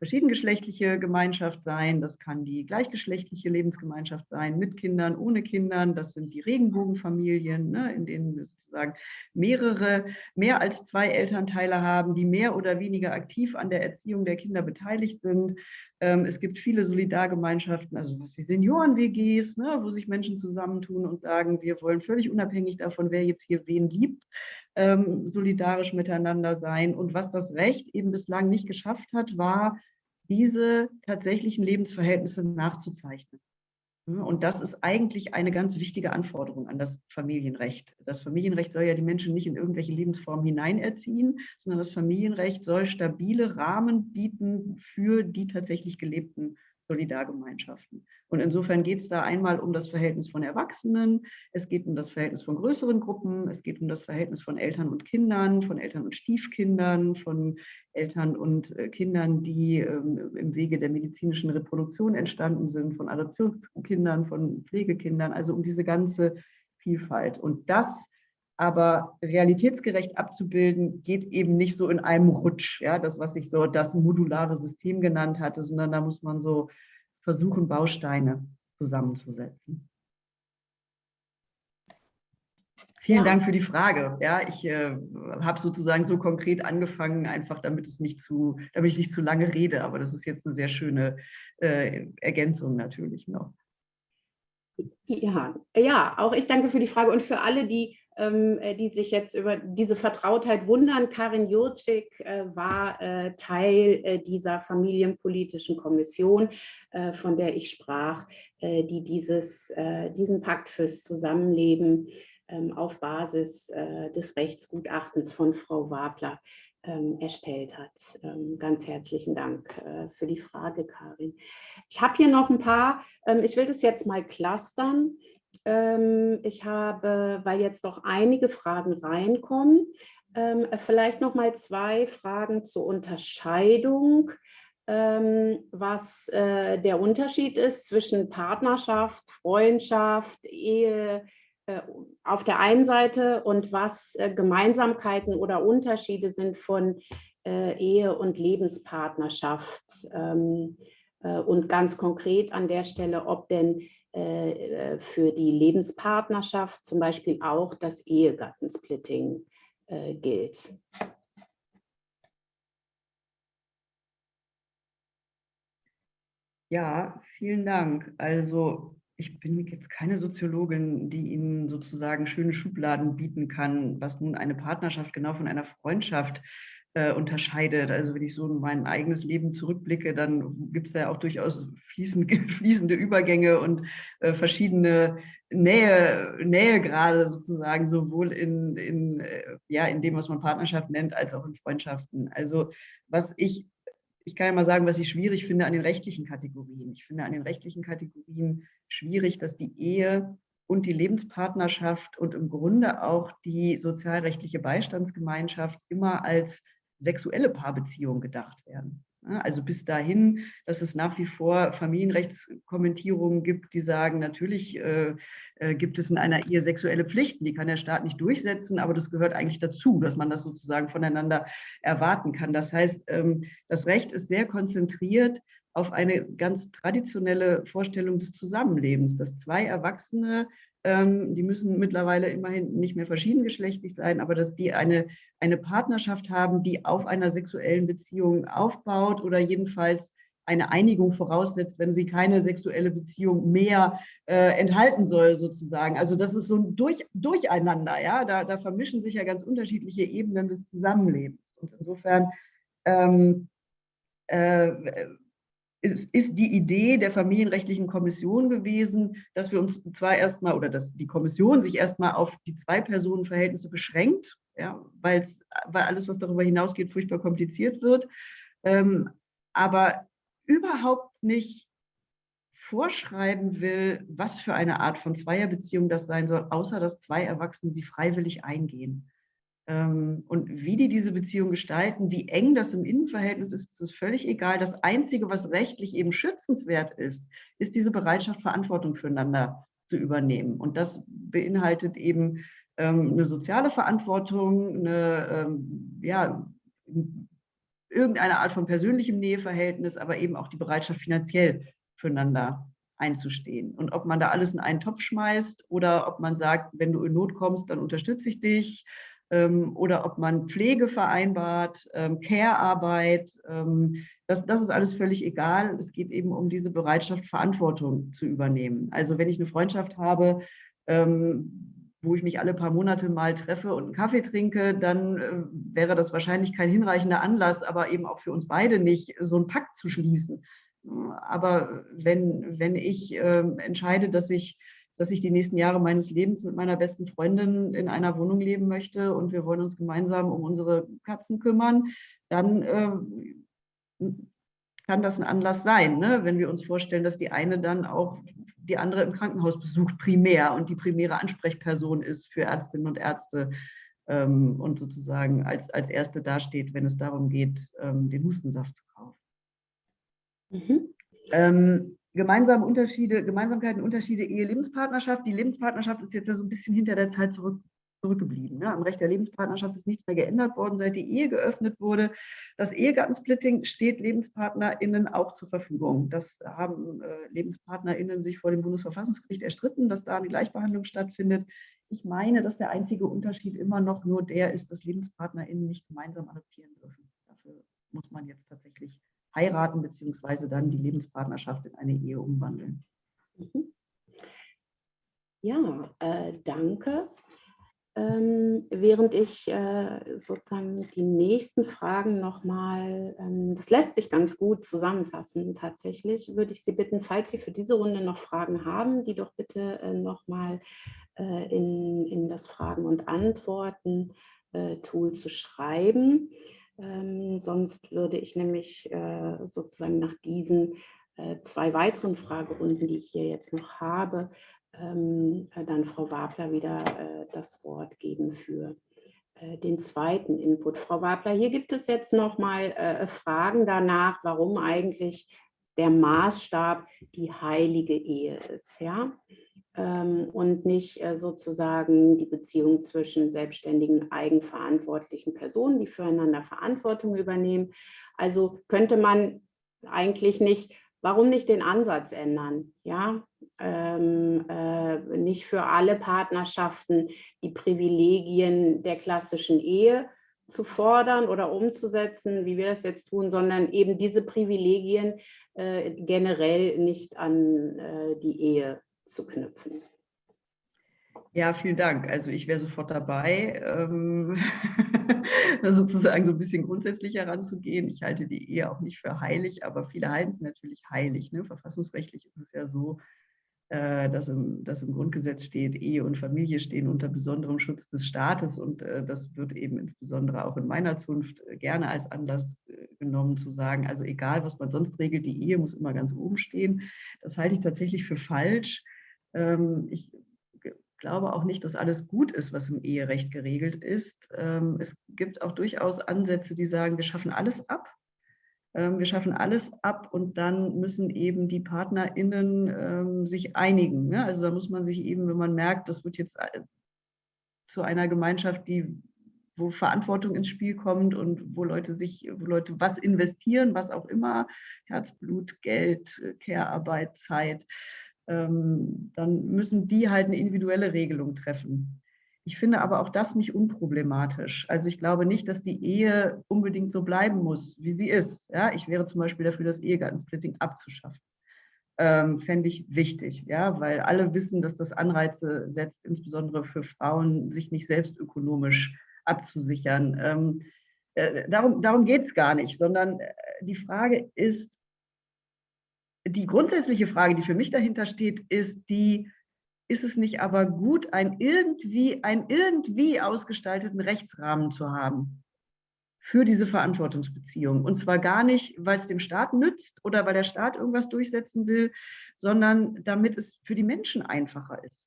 verschiedengeschlechtliche Gemeinschaft sein, das kann die gleichgeschlechtliche Lebensgemeinschaft sein, mit Kindern, ohne Kindern, das sind die Regenbogenfamilien, ne, in denen wir sozusagen mehrere, mehr als zwei Elternteile haben, die mehr oder weniger aktiv an der Erziehung der Kinder beteiligt sind. Ähm, es gibt viele Solidargemeinschaften, also was wie Senioren-WGs, ne, wo sich Menschen zusammentun und sagen, wir wollen völlig unabhängig davon, wer jetzt hier wen liebt, ähm, solidarisch miteinander sein. Und was das Recht eben bislang nicht geschafft hat, war, diese tatsächlichen Lebensverhältnisse nachzuzeichnen. Und das ist eigentlich eine ganz wichtige Anforderung an das Familienrecht. Das Familienrecht soll ja die Menschen nicht in irgendwelche Lebensformen hineinerziehen, sondern das Familienrecht soll stabile Rahmen bieten für die tatsächlich gelebten Solidargemeinschaften. Und insofern geht es da einmal um das Verhältnis von Erwachsenen, es geht um das Verhältnis von größeren Gruppen, es geht um das Verhältnis von Eltern und Kindern, von Eltern und Stiefkindern, von Eltern und äh, Kindern, die ähm, im Wege der medizinischen Reproduktion entstanden sind, von Adoptionskindern, von Pflegekindern, also um diese ganze Vielfalt. Und das aber realitätsgerecht abzubilden, geht eben nicht so in einem Rutsch, ja, das, was ich so das modulare System genannt hatte, sondern da muss man so versuchen, Bausteine zusammenzusetzen. Vielen ja. Dank für die Frage. Ja, ich äh, habe sozusagen so konkret angefangen, einfach damit es nicht zu, damit ich nicht zu lange rede, aber das ist jetzt eine sehr schöne äh, Ergänzung natürlich noch. Ja, ja, auch ich danke für die Frage und für alle, die die sich jetzt über diese Vertrautheit wundern. Karin Jurczyk äh, war äh, Teil dieser familienpolitischen Kommission, von der ich sprach, die dieses, diesen Pakt fürs Zusammenleben ähm, auf Basis des Rechtsgutachtens von Frau Wabler ähm, erstellt hat. ganz herzlichen Dank für die Frage, Karin. Ich habe hier noch ein paar, ich will das jetzt mal clustern. Ähm, ich habe, weil jetzt noch einige Fragen reinkommen, ähm, vielleicht noch mal zwei Fragen zur Unterscheidung, ähm, was äh, der Unterschied ist zwischen Partnerschaft, Freundschaft, Ehe äh, auf der einen Seite und was äh, Gemeinsamkeiten oder Unterschiede sind von Ehe und Lebenspartnerschaft. Und ganz konkret an der Stelle, ob denn äh, äh, für die Lebenspartnerschaft zum Beispiel auch das Ehegattensplitting äh, gilt. Ja, vielen Dank. Also ich bin jetzt keine Soziologin, die Ihnen sozusagen schöne Schubladen bieten kann, was nun eine Partnerschaft genau von einer Freundschaft äh, unterscheidet. Also wenn ich so in mein eigenes Leben zurückblicke, dann gibt es ja auch durchaus fließend, *laughs* fließende Übergänge und äh, verschiedene Nähe, Nähegrade sozusagen, sowohl in, in, äh, ja, in dem, was man Partnerschaft nennt, als auch in Freundschaften. Also was ich, ich kann ja mal sagen, was ich schwierig finde an den rechtlichen Kategorien. Ich finde an den rechtlichen Kategorien schwierig, dass die Ehe und die Lebenspartnerschaft und im Grunde auch die sozialrechtliche Beistandsgemeinschaft immer als sexuelle Paarbeziehungen gedacht werden. Also bis dahin, dass es nach wie vor Familienrechtskommentierungen gibt, die sagen, natürlich äh, äh, gibt es in einer Ehe sexuelle Pflichten, die kann der Staat nicht durchsetzen, aber das gehört eigentlich dazu, dass man das sozusagen voneinander erwarten kann. Das heißt, ähm, das Recht ist sehr konzentriert auf eine ganz traditionelle Vorstellung des Zusammenlebens, dass zwei Erwachsene die müssen mittlerweile immerhin nicht mehr verschiedengeschlechtlich sein, aber dass die eine, eine Partnerschaft haben, die auf einer sexuellen Beziehung aufbaut oder jedenfalls eine Einigung voraussetzt, wenn sie keine sexuelle Beziehung mehr äh, enthalten soll, sozusagen. Also das ist so ein Durch, Durcheinander, ja, da, da vermischen sich ja ganz unterschiedliche Ebenen des Zusammenlebens. Und insofern ähm, äh, es ist die Idee der familienrechtlichen Kommission gewesen, dass wir uns zwar erstmal oder dass die Kommission sich erstmal auf die Zwei-Personen-Verhältnisse beschränkt, ja, weil alles, was darüber hinausgeht, furchtbar kompliziert wird, ähm, aber überhaupt nicht vorschreiben will, was für eine Art von Zweierbeziehung das sein soll, außer dass zwei Erwachsene sie freiwillig eingehen. Ähm, und wie die diese Beziehung gestalten, wie eng das im Innenverhältnis ist, ist völlig egal. Das Einzige, was rechtlich eben schützenswert ist, ist diese Bereitschaft, Verantwortung füreinander zu übernehmen. Und das beinhaltet eben ähm, eine soziale Verantwortung, eine, ähm, ja, irgendeine Art von persönlichem Näheverhältnis, aber eben auch die Bereitschaft, finanziell füreinander einzustehen. Und ob man da alles in einen Topf schmeißt oder ob man sagt, wenn du in Not kommst, dann unterstütze ich dich. Ähm, oder ob man Pflege vereinbart, ähm, Care-Arbeit, ähm, das, das ist alles völlig egal. Es geht eben um diese Bereitschaft, Verantwortung zu übernehmen. Also wenn ich eine Freundschaft habe, wo ich mich alle paar Monate mal treffe und einen Kaffee trinke, dann äh, wäre das wahrscheinlich kein hinreichender Anlass, aber eben auch für uns beide nicht, so einen Pakt zu schließen. Aber wenn, wenn ich entscheide, dass ich, dass ich die nächsten Jahre meines Lebens mit meiner besten Freundin in einer Wohnung leben möchte und wir wollen uns gemeinsam um unsere Katzen kümmern, dann äh, kann das ein Anlass sein, ne? wenn wir uns vorstellen, dass die eine dann auch die andere im Krankenhaus besucht, primär und die primäre Ansprechperson ist für Ärztinnen und Ärzte ähm, und sozusagen als, als Erste dasteht, wenn es darum geht, ähm, den Hustensaft zu kaufen. Mhm. Ähm, gemeinsame Unterschiede, Gemeinsamkeiten, Unterschiede, Ehe-Lebenspartnerschaft. Die Lebenspartnerschaft ist jetzt ja so ein bisschen hinter der Zeit zurück, zurückgeblieben. Ne? Am Recht der Lebenspartnerschaft ist nichts mehr geändert worden, seit die Ehe geöffnet wurde. Das Ehegattensplitting steht LebenspartnerInnen auch zur Verfügung. Das haben äh, LebenspartnerInnen sich vor dem Bundesverfassungsgericht erstritten, dass da eine Gleichbehandlung stattfindet. Ich meine, dass der einzige Unterschied immer noch nur der ist, dass LebenspartnerInnen nicht gemeinsam adoptieren dürfen. Dafür muss man jetzt tatsächlich heiraten beziehungsweise dann die Lebenspartnerschaft in eine Ehe umwandeln. Mhm. Ja, äh, danke. Ähm, während ich äh, sozusagen die nächsten Fragen nochmal, ähm, das lässt sich ganz gut zusammenfassen tatsächlich, würde ich Sie bitten, falls Sie für diese Runde noch Fragen haben, die doch bitte äh, nochmal äh, in, in das Fragen- und Antworten-Tool äh, zu schreiben. Ähm, sonst würde ich nämlich äh, sozusagen nach diesen äh, zwei weiteren Fragerunden, die ich hier jetzt noch habe, ähm, äh, dann Frau Wabler wieder äh, das Wort geben für äh, den zweiten Input. Frau Wabler, hier gibt es jetzt noch mal äh, Fragen danach, warum eigentlich der Maßstab die heilige Ehe ist. Ja? Ähm, und nicht äh, sozusagen die Beziehung zwischen selbstständigen, eigenverantwortlichen Personen, die füreinander Verantwortung übernehmen. Also könnte man eigentlich nicht, warum nicht den Ansatz ändern? Ja, ähm, äh, nicht für alle Partnerschaften die Privilegien der klassischen Ehe zu fordern oder umzusetzen, wie wir das jetzt tun, sondern eben diese Privilegien äh, generell nicht an äh, die Ehe zu knüpfen. Ja, vielen Dank. Also ich wäre sofort dabei, ähm, *laughs* sozusagen so ein bisschen grundsätzlich heranzugehen. Ich halte die Ehe auch nicht für heilig, aber viele halten es natürlich heilig. Ne? Verfassungsrechtlich ist es ja so, äh, dass, im, dass im Grundgesetz steht, Ehe und Familie stehen unter besonderem Schutz des Staates und äh, das wird eben insbesondere auch in meiner Zunft äh, gerne als Anlass äh, genommen zu sagen, also egal, was man sonst regelt, die Ehe muss immer ganz oben stehen. Das halte ich tatsächlich für falsch. Ähm, ich glaube auch nicht, dass alles gut ist, was im Eherecht geregelt ist. Ähm, es gibt auch durchaus Ansätze, die sagen, wir schaffen alles ab. Ähm, wir schaffen alles ab und dann müssen eben die PartnerInnen sich einigen. Ne? Also da muss man sich eben, wenn man merkt, das wird jetzt äh, zu einer Gemeinschaft, die wo Verantwortung ins Spiel kommt und wo Leute sich, wo Leute was investieren, was auch immer, Herzblut, Geld, Care-Arbeit, Zeit, dann müssen die halt eine individuelle Regelung treffen. Ich finde aber auch das nicht unproblematisch. Also ich glaube nicht, dass die Ehe unbedingt so bleiben muss, wie sie ist. Ja, ich wäre zum Beispiel dafür, das Ehegattensplitting abzuschaffen. Ähm, fände ich wichtig, ja, weil alle wissen, dass das Anreize setzt, insbesondere für Frauen, sich nicht selbst ökonomisch abzusichern. Ähm, äh, darum darum geht es gar nicht, sondern äh, die Frage ist, die grundsätzliche Frage, die für mich dahinter steht, ist die, ist es nicht aber gut, einen irgendwie, einen irgendwie ausgestalteten Rechtsrahmen zu haben für diese Verantwortungsbeziehung? Und zwar gar nicht, weil es dem Staat nützt oder weil der Staat irgendwas durchsetzen will, sondern damit es für die Menschen einfacher ist.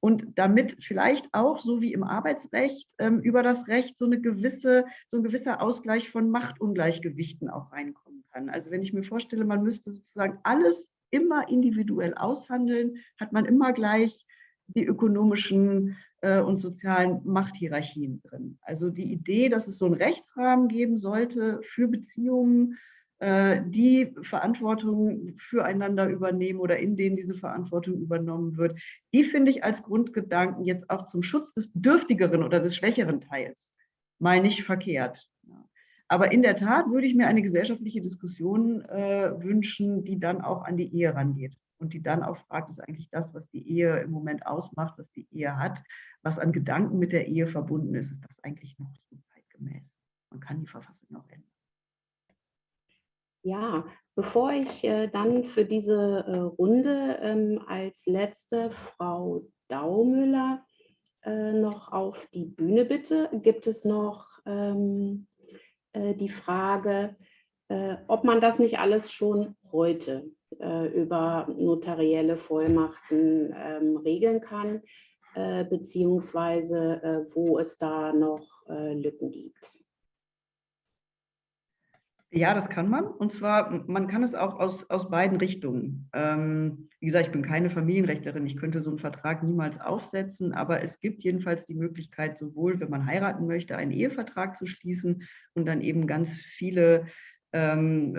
Und damit vielleicht auch, so wie im Arbeitsrecht, ähm, über das Recht so, eine gewisse, so ein gewisser Ausgleich von Machtungleichgewichten auch reinkommen kann. Also wenn ich mir vorstelle, man müsste sozusagen alles immer individuell aushandeln, hat man immer gleich die ökonomischen äh, und sozialen Machthierarchien drin. Also die Idee, dass es so einen Rechtsrahmen geben sollte für Beziehungen, die Verantwortung füreinander übernehmen oder in denen diese Verantwortung übernommen wird, die finde ich als Grundgedanken jetzt auch zum Schutz des bedürftigeren oder des schwächeren Teils mal nicht verkehrt. Aber in der Tat würde ich mir eine gesellschaftliche Diskussion äh, wünschen, die dann auch an die Ehe rangeht und die dann auch fragt, ist eigentlich das, was die Ehe im Moment ausmacht, was die Ehe hat, was an Gedanken mit der Ehe verbunden ist, ist das eigentlich noch so zeitgemäß? Man kann die Verfassung noch ändern. Ja, bevor ich äh, dann für diese äh, Runde ähm, als letzte Frau Daumüller äh, noch auf die Bühne bitte, gibt es noch ähm, äh, die Frage, äh, ob man das nicht alles schon heute äh, über notarielle Vollmachten ähm, regeln kann, beziehungsweise wo es da noch Lücken gibt. Ja, das kann man. Und zwar, man kann es auch aus, aus beiden Richtungen. Ähm, wie gesagt, ich bin keine Familienrechtlerin, ich könnte so einen Vertrag niemals aufsetzen, aber es gibt jedenfalls die Möglichkeit, sowohl, wenn man heiraten möchte, einen Ehevertrag zu schließen und dann eben ganz viele ähm,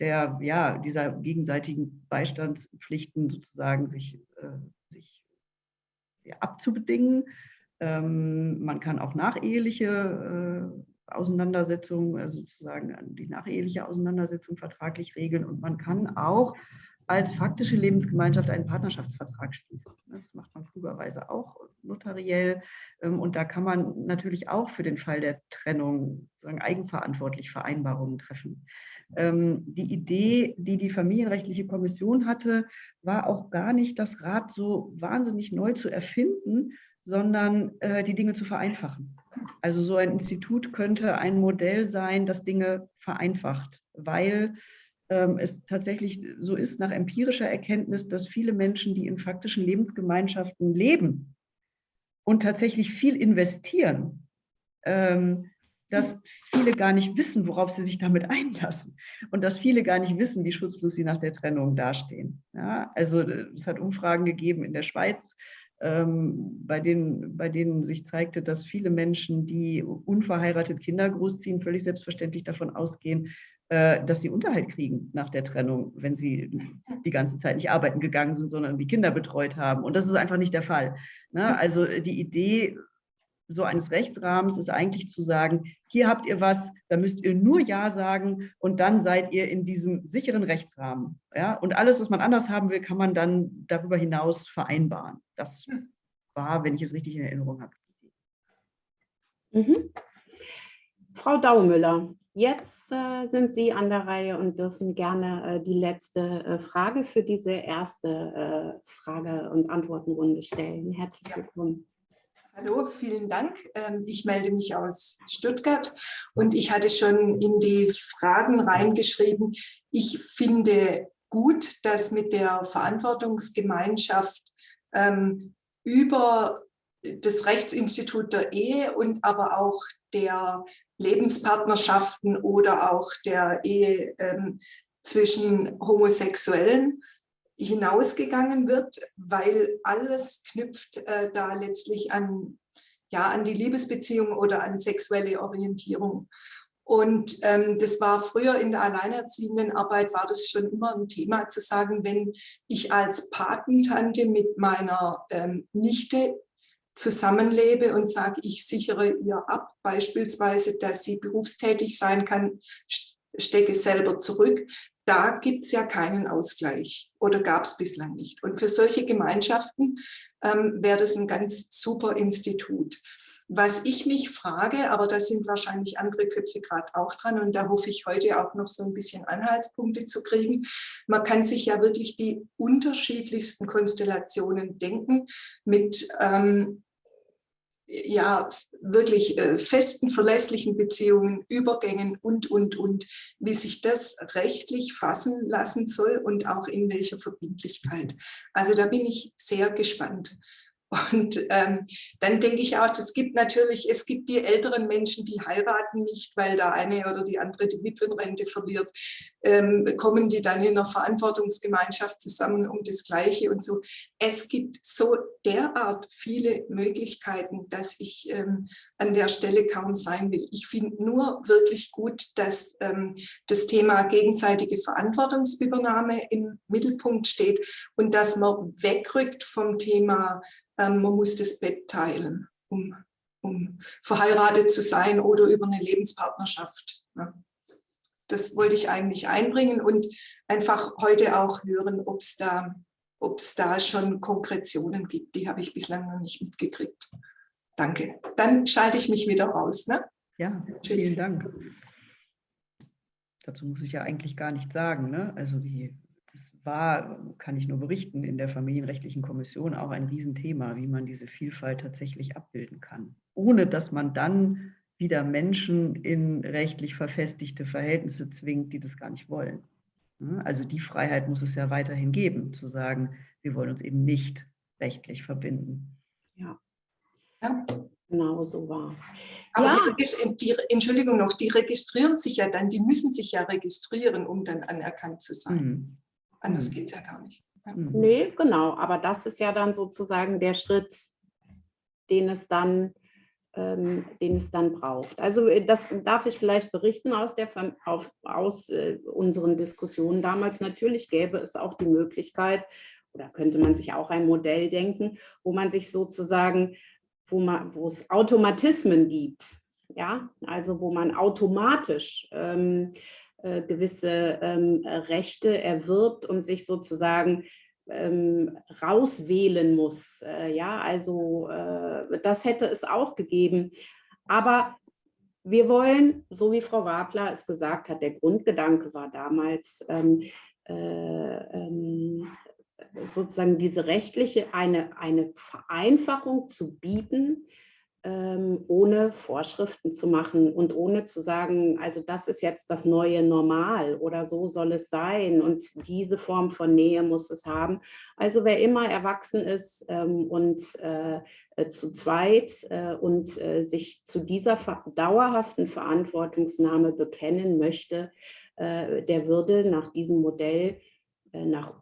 der, ja, dieser gegenseitigen Beistandspflichten sozusagen sich, äh, sich ja, abzubedingen. Ähm, man kann auch nacheheliche äh, Auseinandersetzung, also sozusagen die nacheheliche Auseinandersetzung vertraglich regeln und man kann auch als faktische Lebensgemeinschaft einen Partnerschaftsvertrag schließen. Das macht man klugerweise auch notariell ähm, und da kann man natürlich auch für den Fall der Trennung sozusagen eigenverantwortlich Vereinbarungen treffen. Ähm, die Idee, die die Familienrechtliche Kommission hatte, war auch gar nicht, das Rad so wahnsinnig neu zu erfinden, sondern äh, die Dinge zu vereinfachen. Also so ein Institut könnte ein Modell sein, das Dinge vereinfacht, weil ähm, es tatsächlich so ist nach empirischer Erkenntnis, dass viele Menschen, die in faktischen Lebensgemeinschaften leben und tatsächlich viel investieren, ähm, dass viele gar nicht wissen, worauf sie sich damit einlassen und dass viele gar nicht wissen, wie schutzlos sie nach der Trennung dastehen. Ja, also äh, es hat Umfragen gegeben in der Schweiz, bei, denen, bei denen sich zeigte, dass viele Menschen, die unverheiratet Kinder großziehen, völlig selbstverständlich davon ausgehen, äh, dass sie Unterhalt kriegen nach der Trennung, wenn sie die ganze Zeit nicht arbeiten gegangen sind, sondern die Kinder betreut haben. Und das ist einfach nicht der Fall. Ne? Also die Idee so eines Rechtsrahmens ist eigentlich zu sagen, hier habt ihr was, da müsst ihr nur Ja sagen und dann seid ihr in diesem sicheren Rechtsrahmen. Ja? Und alles, was man anders haben will, kann man dann darüber hinaus vereinbaren. Das war, wenn ich es richtig in Erinnerung habe. Mhm. Frau Daumüller, jetzt äh, sind Sie an der Reihe und dürfen gerne äh, die letzte äh, Frage für diese erste äh, Frage- und Antwortenrunde stellen. Herzlich willkommen. Hallo, vielen Dank. Ähm, ich melde mich aus Stuttgart und ich hatte schon in die Fragen reingeschrieben, ich finde gut, dass mit der Verantwortungsgemeinschaft ähm, über das Rechtsinstitut der Ehe und aber auch der Lebenspartnerschaften oder auch der Ehe ähm, zwischen Homosexuellen hinausgegangen wird, weil alles knüpft äh, da letztlich an, ja, an die Liebesbeziehung oder an sexuelle Orientierung. Und ähm, das war früher in der Alleinerziehendenarbeit, war das schon immer ein Thema zu sagen, wenn ich als Patentante mit meiner ähm, Nichte zusammenlebe und sage, ich sichere ihr ab, beispielsweise, dass sie berufstätig sein kann, stecke selber zurück, da gibt es ja keinen Ausgleich oder gab es bislang nicht. Und für solche Gemeinschaften ähm, wäre das ein ganz super Institut. Was ich mich frage, aber da sind wahrscheinlich andere Köpfe gerade auch dran und da hoffe ich heute auch noch so ein bisschen Anhaltspunkte zu kriegen. Man kann sich ja wirklich die unterschiedlichsten Konstellationen denken mit ähm, ja, wirklich äh, festen, verlässlichen Beziehungen, Übergängen und, und, und, wie sich das rechtlich fassen lassen soll und auch in welcher Verbindlichkeit. Also da bin ich sehr gespannt. Und ähm, dann denke ich auch, es gibt natürlich, es gibt die älteren Menschen, die heiraten nicht, weil der eine oder die andere die Witwenrente verliert, ähm, kommen die dann in einer Verantwortungsgemeinschaft zusammen um das Gleiche und so. Es gibt so derart viele Möglichkeiten, dass ich ähm, an der Stelle kaum sein will. Ich finde nur wirklich gut, dass ähm, das Thema gegenseitige Verantwortungsübernahme im Mittelpunkt steht und dass man wegrückt vom Thema man muss das Bett teilen, um, um verheiratet zu sein oder über eine Lebenspartnerschaft. Das wollte ich eigentlich einbringen und einfach heute auch hören, ob es da, ob's da schon Konkretionen gibt. Die habe ich bislang noch nicht mitgekriegt. Danke. Dann schalte ich mich wieder raus. Ne? Ja, Tschüss. vielen Dank. Dazu muss ich ja eigentlich gar nichts sagen. Ne? Also die war, kann ich nur berichten, in der Familienrechtlichen Kommission auch ein Riesenthema, wie man diese Vielfalt tatsächlich abbilden kann, ohne dass man dann wieder Menschen in rechtlich verfestigte Verhältnisse zwingt, die das gar nicht wollen. Also die Freiheit muss es ja weiterhin geben, zu sagen, wir wollen uns eben nicht rechtlich verbinden. Ja, ja genau so war es. Aber ja. die, die, Entschuldigung noch, die registrieren sich ja dann, die müssen sich ja registrieren, um dann anerkannt zu sein. Mhm. Anders mhm. geht es ja gar nicht. Mhm. Nee, genau. Aber das ist ja dann sozusagen der Schritt, den es dann, ähm, den es dann braucht. Also äh, das darf ich vielleicht berichten aus, der, auf, aus äh, unseren Diskussionen damals. Natürlich gäbe es auch die Möglichkeit, oder könnte man sich auch ein Modell denken, wo man sich sozusagen, wo, man, wo es Automatismen gibt, ja, also wo man automatisch ähm, äh, gewisse ähm, Rechte erwirbt und sich sozusagen ähm, rauswählen muss. Äh, ja, also äh, das hätte es auch gegeben. Aber wir wollen, so wie Frau Wabler es gesagt hat, der Grundgedanke war damals, ähm, äh, ähm, sozusagen diese rechtliche, eine, eine Vereinfachung zu bieten, ähm, ohne Vorschriften zu machen und ohne zu sagen, also das ist jetzt das neue Normal oder so soll es sein und diese Form von Nähe muss es haben. Also wer immer erwachsen ist ähm, und äh, äh, zu zweit äh, und äh, sich zu dieser dauerhaften Verantwortungsnahme bekennen möchte, äh, der würde nach diesem Modell, äh, nach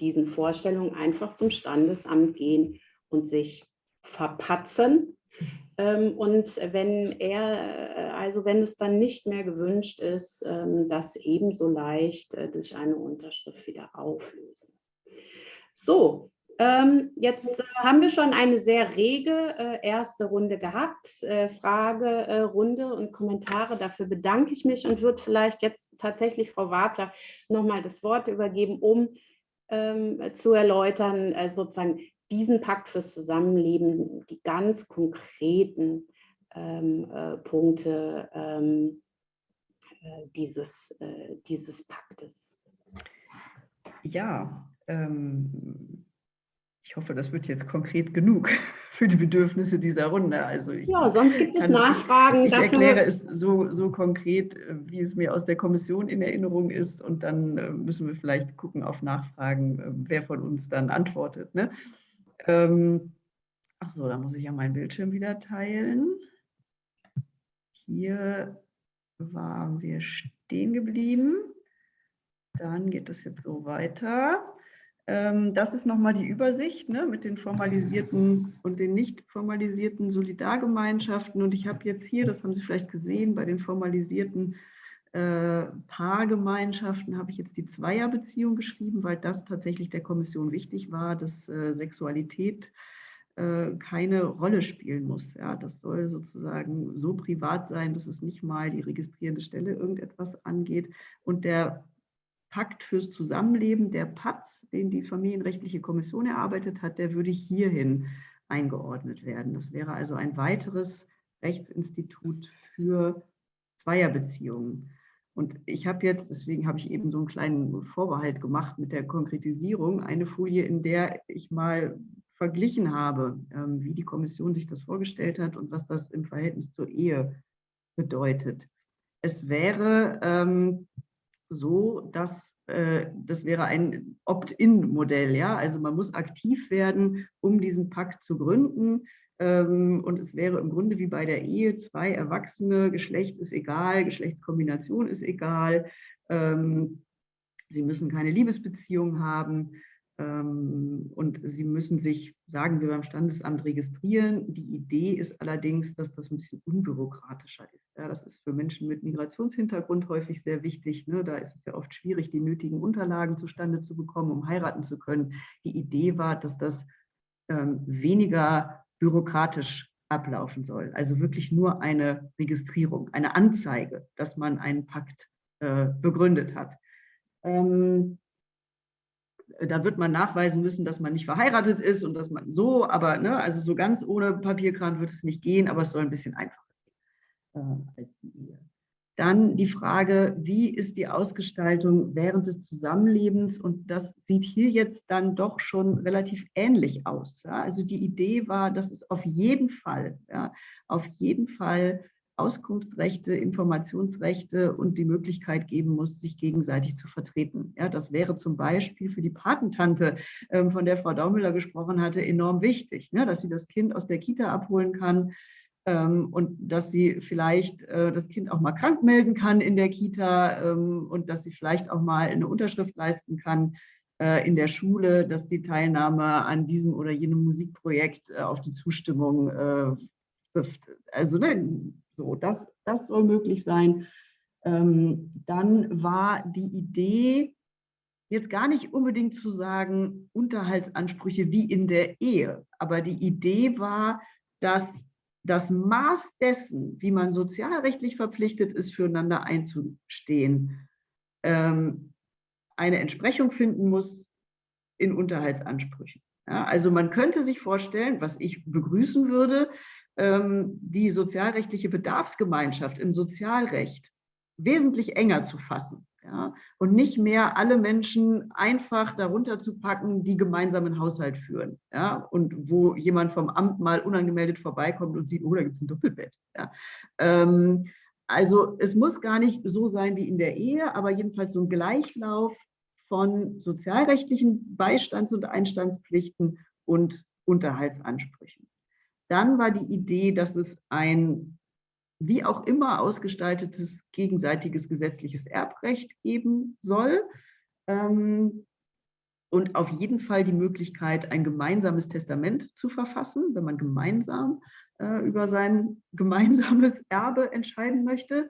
diesen Vorstellungen einfach zum Standesamt gehen und sich verpatzen und wenn er, äh, also wenn es dann nicht mehr gewünscht ist, ähm, das ebenso leicht äh, durch eine Unterschrift wieder auflösen. So, ähm, jetzt haben wir schon eine sehr rege äh, erste Runde gehabt, Fragerunde und Kommentare. Dafür bedanke ich mich und würde vielleicht jetzt tatsächlich Frau Wagler nochmal das Wort übergeben, um zu erläutern, sozusagen, diesen Pakt fürs Zusammenleben, die ganz konkreten ähm, äh, Punkte ähm, äh, dieses, äh, dieses Paktes. Ja, ähm, ich hoffe, das wird jetzt konkret genug *laughs* für die Bedürfnisse dieser Runde. Also ich ja, sonst gibt es Nachfragen. Ich dafür. erkläre es so, so konkret, äh, wie es mir aus der Kommission in Erinnerung ist und dann äh, müssen wir vielleicht gucken auf Nachfragen, äh, wer von uns dann antwortet. Ne? Ähm, ach da muss ich ja meinen Bildschirm wieder teilen. Hier waren wir stehen geblieben. Dann geht es jetzt so weiter. Ähm, das ist nochmal die Übersicht ne, mit den formalisierten und den nicht formalisierten Solidargemeinschaften. Und ich habe jetzt hier, das haben Sie vielleicht gesehen, bei den formalisierten äh, Paargemeinschaften habe ich jetzt die Zweierbeziehung geschrieben, weil das tatsächlich der Kommission wichtig war, dass äh, Sexualität äh, keine Rolle spielen muss. Ja, das soll sozusagen so privat sein, dass es nicht mal die registrierende Stelle irgendetwas angeht. Und der Pakt fürs Zusammenleben, der PATZ, den die Familienrechtliche Kommission erarbeitet hat, der würde hierhin eingeordnet werden. Das wäre also ein weiteres Rechtsinstitut für Zweierbeziehungen. Und ich habe jetzt, deswegen habe ich eben so einen kleinen Vorbehalt gemacht mit der Konkretisierung, eine Folie, in der ich mal verglichen habe, ähm, wie die Kommission sich das vorgestellt hat und was das im Verhältnis zur Ehe bedeutet. Es wäre ähm, so, dass äh, das wäre ein Opt-in-Modell. Ja? Also man muss aktiv werden, um diesen Pakt zu gründen. Ähm, und es wäre im Grunde wie bei der Ehe, zwei Erwachsene, Geschlecht ist egal, Geschlechtskombination ist egal. Ähm, sie müssen keine Liebesbeziehung haben. Ähm, und sie müssen sich, sagen wir beim Standesamt, registrieren. Die Idee ist allerdings, dass das ein bisschen unbürokratischer ist. Das ist für Menschen mit Migrationshintergrund häufig sehr wichtig. Ne? Da ist es ja oft schwierig, die nötigen Unterlagen zustande zu bekommen, um heiraten zu können. Die Idee war, dass das ähm, weniger bürokratisch ablaufen soll. Also wirklich nur eine Registrierung, eine Anzeige, dass man einen Pakt äh, begründet hat. Ähm, da wird man nachweisen müssen, dass man nicht verheiratet ist und dass man so, aber ne, also so ganz ohne Papierkram wird es nicht gehen, aber es soll ein bisschen einfacher gehen äh, als die Ehe. Dann die Frage, wie ist die Ausgestaltung während des Zusammenlebens? Und das sieht hier jetzt dann doch schon relativ ähnlich aus. Ja? Also die Idee war, dass es auf jeden Fall, ja, auf jeden Fall Auskunftsrechte, Informationsrechte und die Möglichkeit geben muss, sich gegenseitig zu vertreten. Ja, das wäre zum Beispiel für die Patentante, ähm, von der Frau Daumüller gesprochen hatte, enorm wichtig, ne, dass sie das Kind aus der Kita abholen kann und dass sie vielleicht äh, das Kind auch mal krank melden kann in der Kita ähm, und dass sie vielleicht auch mal eine Unterschrift leisten kann äh, in der Schule, dass die Teilnahme an diesem oder jenem Musikprojekt äh, auf die Zustimmung trifft. Also ne, so, das, das soll möglich sein. Ähm, dann war die Idee, jetzt gar nicht unbedingt zu sagen, Unterhaltsansprüche wie in der Ehe, aber die Idee war, dass das Maß dessen, wie man sozialrechtlich verpflichtet ist, füreinander einzustehen, ähm, eine Entsprechung finden muss in Unterhaltsansprüchen. Ja, also man könnte sich vorstellen, was ich begrüßen würde, ähm, die sozialrechtliche Bedarfsgemeinschaft im Sozialrecht wesentlich enger zu fassen. Ja, und nicht mehr alle Menschen einfach darunter zu packen, die gemeinsamen Haushalt führen. Ja, und wo jemand vom Amt mal unangemeldet vorbeikommt und sieht, oh, da gibt es ein Doppelbett. Ja, ähm, also es muss gar nicht so sein wie in der Ehe, aber jedenfalls so ein Gleichlauf von sozialrechtlichen Beistands- und Einstandspflichten und Unterhaltsansprüchen. Dann war die Idee, dass es ein wie auch immer ausgestaltetes gegenseitiges gesetzliches Erbrecht geben soll. Ähm, und auf jeden Fall die Möglichkeit, ein gemeinsames Testament zu verfassen, wenn man gemeinsam äh, über sein *laughs* gemeinsames Erbe entscheiden möchte.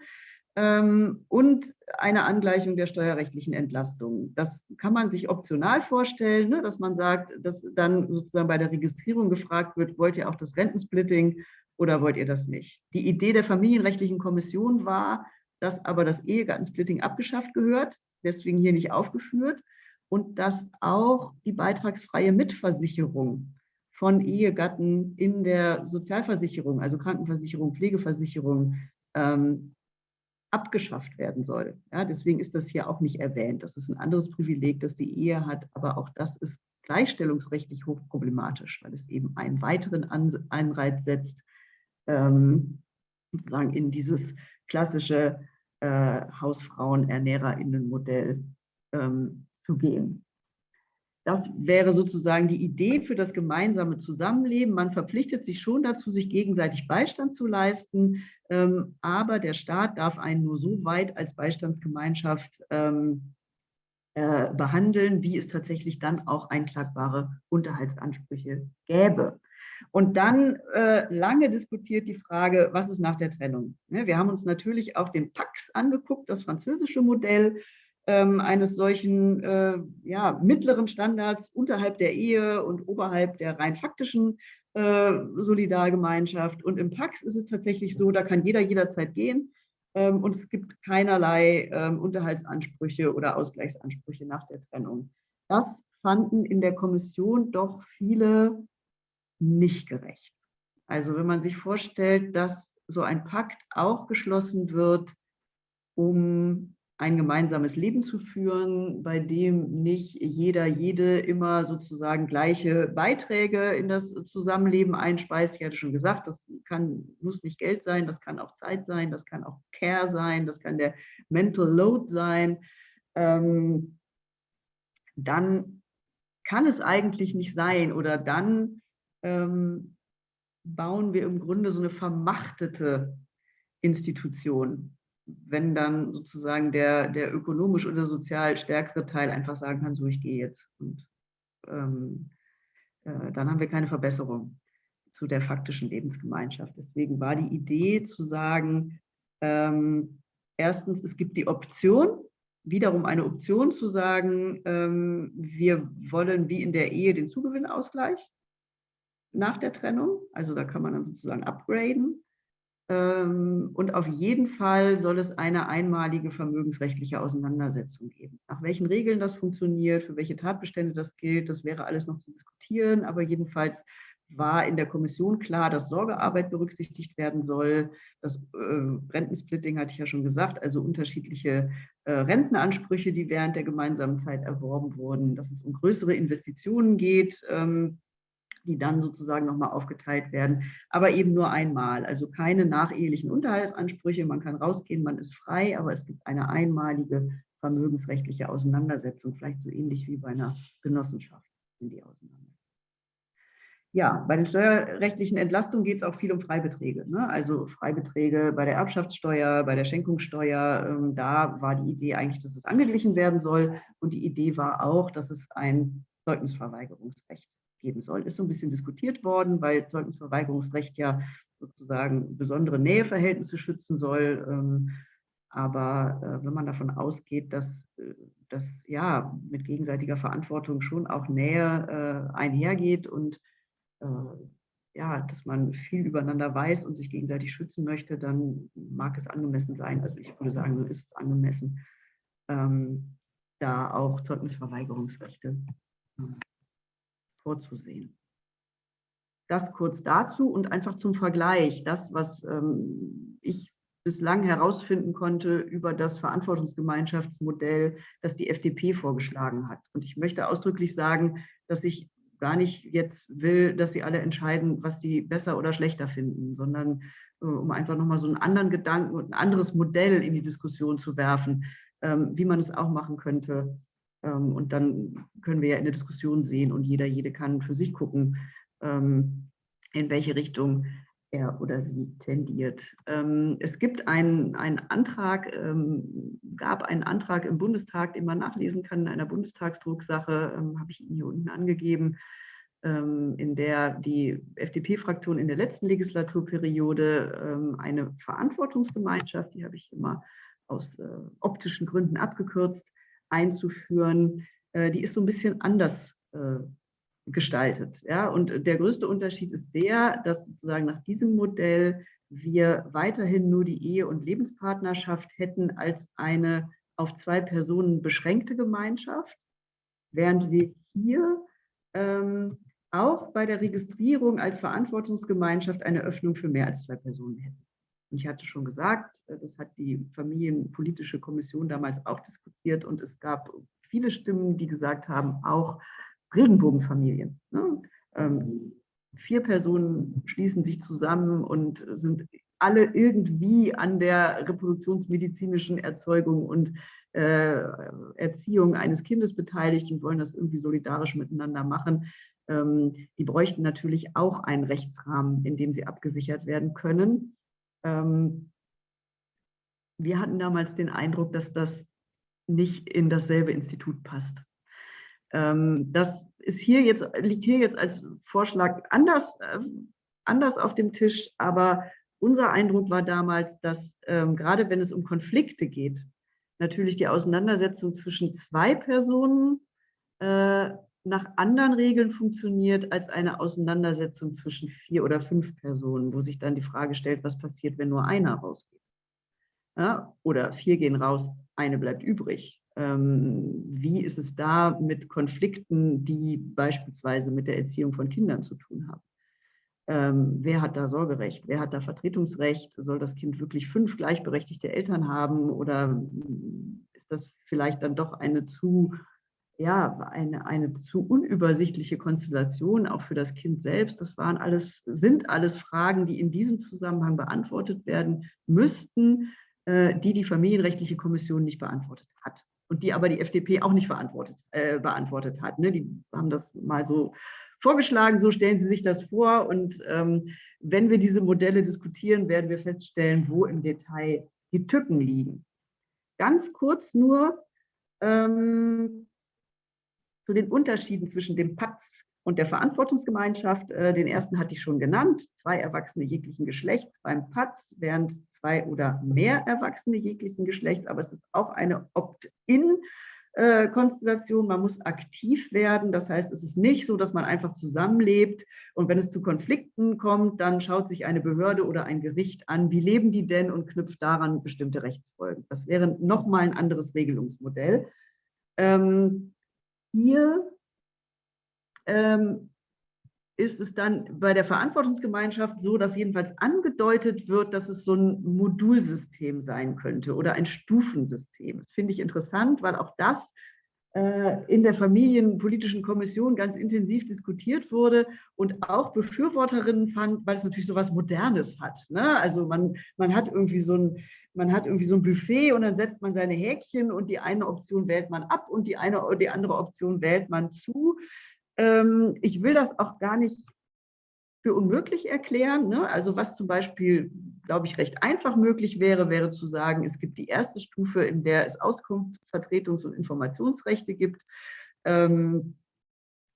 Ähm, und eine Angleichung der steuerrechtlichen Entlastung. Das kann man sich optional vorstellen, ne, dass man sagt, dass dann sozusagen bei der Registrierung gefragt wird, wollt ihr auch das Rentensplitting oder wollt ihr das nicht? Die Idee der familienrechtlichen Kommission war, dass aber das Ehegattensplitting abgeschafft gehört, deswegen hier nicht aufgeführt, und dass auch die beitragsfreie Mitversicherung von Ehegatten in der Sozialversicherung, also Krankenversicherung, Pflegeversicherung, ähm, abgeschafft werden soll. Ja, deswegen ist das hier auch nicht erwähnt. Das ist ein anderes Privileg, das die Ehe hat, aber auch das ist gleichstellungsrechtlich hochproblematisch, weil es eben einen weiteren Anreiz setzt, ähm, sozusagen in dieses klassische äh, Hausfrauen-ErnährerInnen-Modell ähm, zu gehen. Das wäre sozusagen die Idee für das gemeinsame Zusammenleben. Man verpflichtet sich schon dazu, sich gegenseitig Beistand zu leisten, ähm, aber der Staat darf einen nur so weit als Beistandsgemeinschaft ähm, äh, behandeln, wie es tatsächlich dann auch einklagbare Unterhaltsansprüche gäbe. Und dann äh, lange diskutiert die Frage, was ist nach der Trennung? Ne, wir haben uns natürlich auch den Pax angeguckt, das französische Modell, ähm, eines solchen äh, ja, mittleren Standards unterhalb der Ehe und oberhalb der rein faktischen äh, Solidargemeinschaft. Und im Pax ist es tatsächlich so, da kann jeder jederzeit gehen ähm, und es gibt keinerlei ähm, Unterhaltsansprüche oder Ausgleichsansprüche nach der Trennung. Das fanden in der Kommission doch viele nicht gerecht. Also wenn man sich vorstellt, dass so ein Pakt auch geschlossen wird, um ein gemeinsames Leben zu führen, bei dem nicht jeder, jede immer sozusagen gleiche Beiträge in das Zusammenleben einspeist. Ich hatte schon gesagt, das kann, muss nicht Geld sein, das kann auch Zeit sein, das kann auch Care sein, das kann der Mental Load sein. ähm, dann kann es eigentlich nicht sein oder dann ähm, bauen wir im Grunde so eine vermachtete Institution, wenn dann sozusagen der, der ökonomisch oder sozial stärkere Teil einfach sagen kann, so ich gehe jetzt. Und ähm, äh, dann haben wir keine Verbesserung zu der faktischen Lebensgemeinschaft. Deswegen war die Idee zu sagen, ähm, erstens, es gibt die Option, wiederum eine Option zu sagen, ähm, wir wollen wie in der Ehe den Zugewinnausgleich nach der Trennung. Also da kann man dann sozusagen upgraden. Ähm, und auf jeden Fall soll es eine einmalige vermögensrechtliche Auseinandersetzung geben. Nach welchen Regeln das funktioniert, für welche Tatbestände das gilt, das wäre alles noch zu diskutieren. Aber jedenfalls war in der Kommission klar, dass Sorgearbeit berücksichtigt werden soll. Das äh, Rentensplitting hatte ich ja schon gesagt, also unterschiedliche äh, Rentenansprüche, die während der gemeinsamen Zeit erworben wurden, dass es um größere Investitionen geht. Ähm, die dann sozusagen nochmal aufgeteilt werden, aber eben nur einmal. Also keine nachehelichen Unterhaltsansprüche, man kann rausgehen, man ist frei, aber es gibt eine einmalige vermögensrechtliche Auseinandersetzung, vielleicht so ähnlich wie bei einer Genossenschaft in die Auseinandersetzung. Ja, bei den steuerrechtlichen Entlastungen geht es auch viel um Freibeträge. Ne? Also Freibeträge bei der Erbschaftssteuer, bei der Schenkungssteuer. Ähm, da war die Idee eigentlich, dass es angeglichen werden soll. Und die Idee war auch, dass es ein Zeugnisverweigerungsrecht geben soll. Ist so ein bisschen diskutiert worden, weil Zeugnisverweigerungsrecht ja sozusagen besondere Näheverhältnisse schützen soll. Ähm, aber äh, wenn man davon ausgeht, dass das ja mit gegenseitiger Verantwortung schon auch Nähe äh, einhergeht und äh, ja, dass man viel übereinander weiß und sich gegenseitig schützen möchte, dann mag es angemessen sein. Also ich würde sagen, ist es angemessen, ähm, da auch Zeugnisverweigerungsrechte vorzusehen. Das kurz dazu und einfach zum Vergleich. Das, was ähm, ich bislang herausfinden konnte über das Verantwortungsgemeinschaftsmodell, das die FDP vorgeschlagen hat. Und ich möchte ausdrücklich sagen, dass ich gar nicht jetzt will, dass sie alle entscheiden, was sie besser oder schlechter finden, sondern äh, um einfach nochmal so einen anderen Gedanken und ein anderes Modell in die Diskussion zu werfen, ähm, wie man es auch machen könnte, und dann können wir ja in der Diskussion sehen und jeder, jede kann für sich gucken, ähm, in welche Richtung er oder sie tendiert. Ähm, es gibt einen, einen Antrag, gab einen Antrag im Bundestag, den man nachlesen kann in einer Bundestagsdrucksache, habe ich Ihnen hier unten angegeben, in der die FDP-Fraktion in der letzten Legislaturperiode eine Verantwortungsgemeinschaft, die habe ich immer aus äh, optischen Gründen abgekürzt, einzuführen, äh, die ist so ein bisschen anders äh, gestaltet. Ja? Und der größte Unterschied ist der, dass sozusagen nach diesem Modell wir weiterhin nur die Ehe- und Lebenspartnerschaft hätten als eine auf zwei Personen beschränkte Gemeinschaft, während wir hier ähm, auch bei der Registrierung als Verantwortungsgemeinschaft eine Öffnung für mehr als zwei Personen hätten. Ich hatte schon gesagt, äh, das hat die Familienpolitische Kommission damals auch diskutiert und es gab viele Stimmen, die gesagt haben, auch Regenbogenfamilien. Ne? Ähm, vier Personen schließen sich zusammen und sind alle irgendwie an der reproduktionsmedizinischen Erzeugung und äh, Erziehung eines Kindes beteiligt und wollen das irgendwie solidarisch miteinander machen. Ähm, die bräuchten natürlich auch einen Rechtsrahmen, in dem sie abgesichert werden können. Ähm, wir hatten damals den Eindruck, dass das nicht in dasselbe Institut passt. Ähm, das ist hier jetzt, liegt hier jetzt als Vorschlag anders, äh, anders auf dem Tisch, aber unser Eindruck war damals, dass ähm, gerade wenn es um Konflikte geht, natürlich die Auseinandersetzung zwischen zwei Personen äh, nach anderen Regeln funktioniert als eine Auseinandersetzung zwischen vier oder fünf Personen, wo sich dann die Frage stellt, was passiert, wenn nur einer rausgeht. Ja, oder vier gehen raus, eine bleibt übrig. Ähm, wie ist es da mit Konflikten, die beispielsweise mit der Erziehung von Kindern zu tun haben? Ähm, wer hat da Sorgerecht? Wer hat da Vertretungsrecht? Soll das Kind wirklich fünf gleichberechtigte Eltern haben oder ist das vielleicht dann doch eine zu ja, eine, eine zu unübersichtliche Konstellation, auch für das Kind selbst. Das waren alles, sind alles Fragen, die in diesem Zusammenhang beantwortet werden müssten. äh, die die Familienrechtliche Kommission nicht beantwortet hat und die aber die FDP auch nicht verantwortet, äh, beantwortet hat. Ne? Die haben das mal so vorgeschlagen, so stellen Sie sich das vor. Und ähm, wenn wir diese Modelle diskutieren, werden wir feststellen, wo im Detail die Tücken liegen. Ganz kurz nur ähm, zu den Unterschieden zwischen dem PATS und der Verantwortungsgemeinschaft. Äh, den ersten hatte ich schon genannt, zwei Erwachsene jeglichen Geschlechts beim PATS, während zwei oder mehr Erwachsene jeglichen Geschlechts, aber es ist auch eine Opt-in äh, Konstellation, man muss aktiv werden. Das heißt, es ist nicht so, dass man einfach zusammenlebt und wenn es zu Konflikten kommt, dann schaut sich eine Behörde oder ein Gericht an, wie leben die denn und knüpft daran bestimmte Rechtsfolgen. Das wäre nochmal ein anderes Regelungsmodell. Ähm, hier ähm, ist es dann bei der Verantwortungsgemeinschaft so, dass jedenfalls angedeutet wird, dass es so ein Modulsystem sein könnte oder ein Stufensystem. Das finde ich interessant, weil auch das in der Familienpolitischen Kommission ganz intensiv diskutiert wurde und auch Befürworterinnen fand, weil es natürlich so was Modernes hat. Ne? Also man, man hat irgendwie so ein man hat irgendwie so ein Buffet und dann setzt man seine Häkchen und die eine Option wählt man ab und die, eine, die andere Option wählt man zu. Ähm, ich will das auch gar nicht für unmöglich erklären. Ne? Also was zum Beispiel, glaube ich, recht einfach möglich wäre, wäre zu sagen, es gibt die erste Stufe, in der es Auskunft, Vertretungs- und Informationsrechte gibt. Ähm,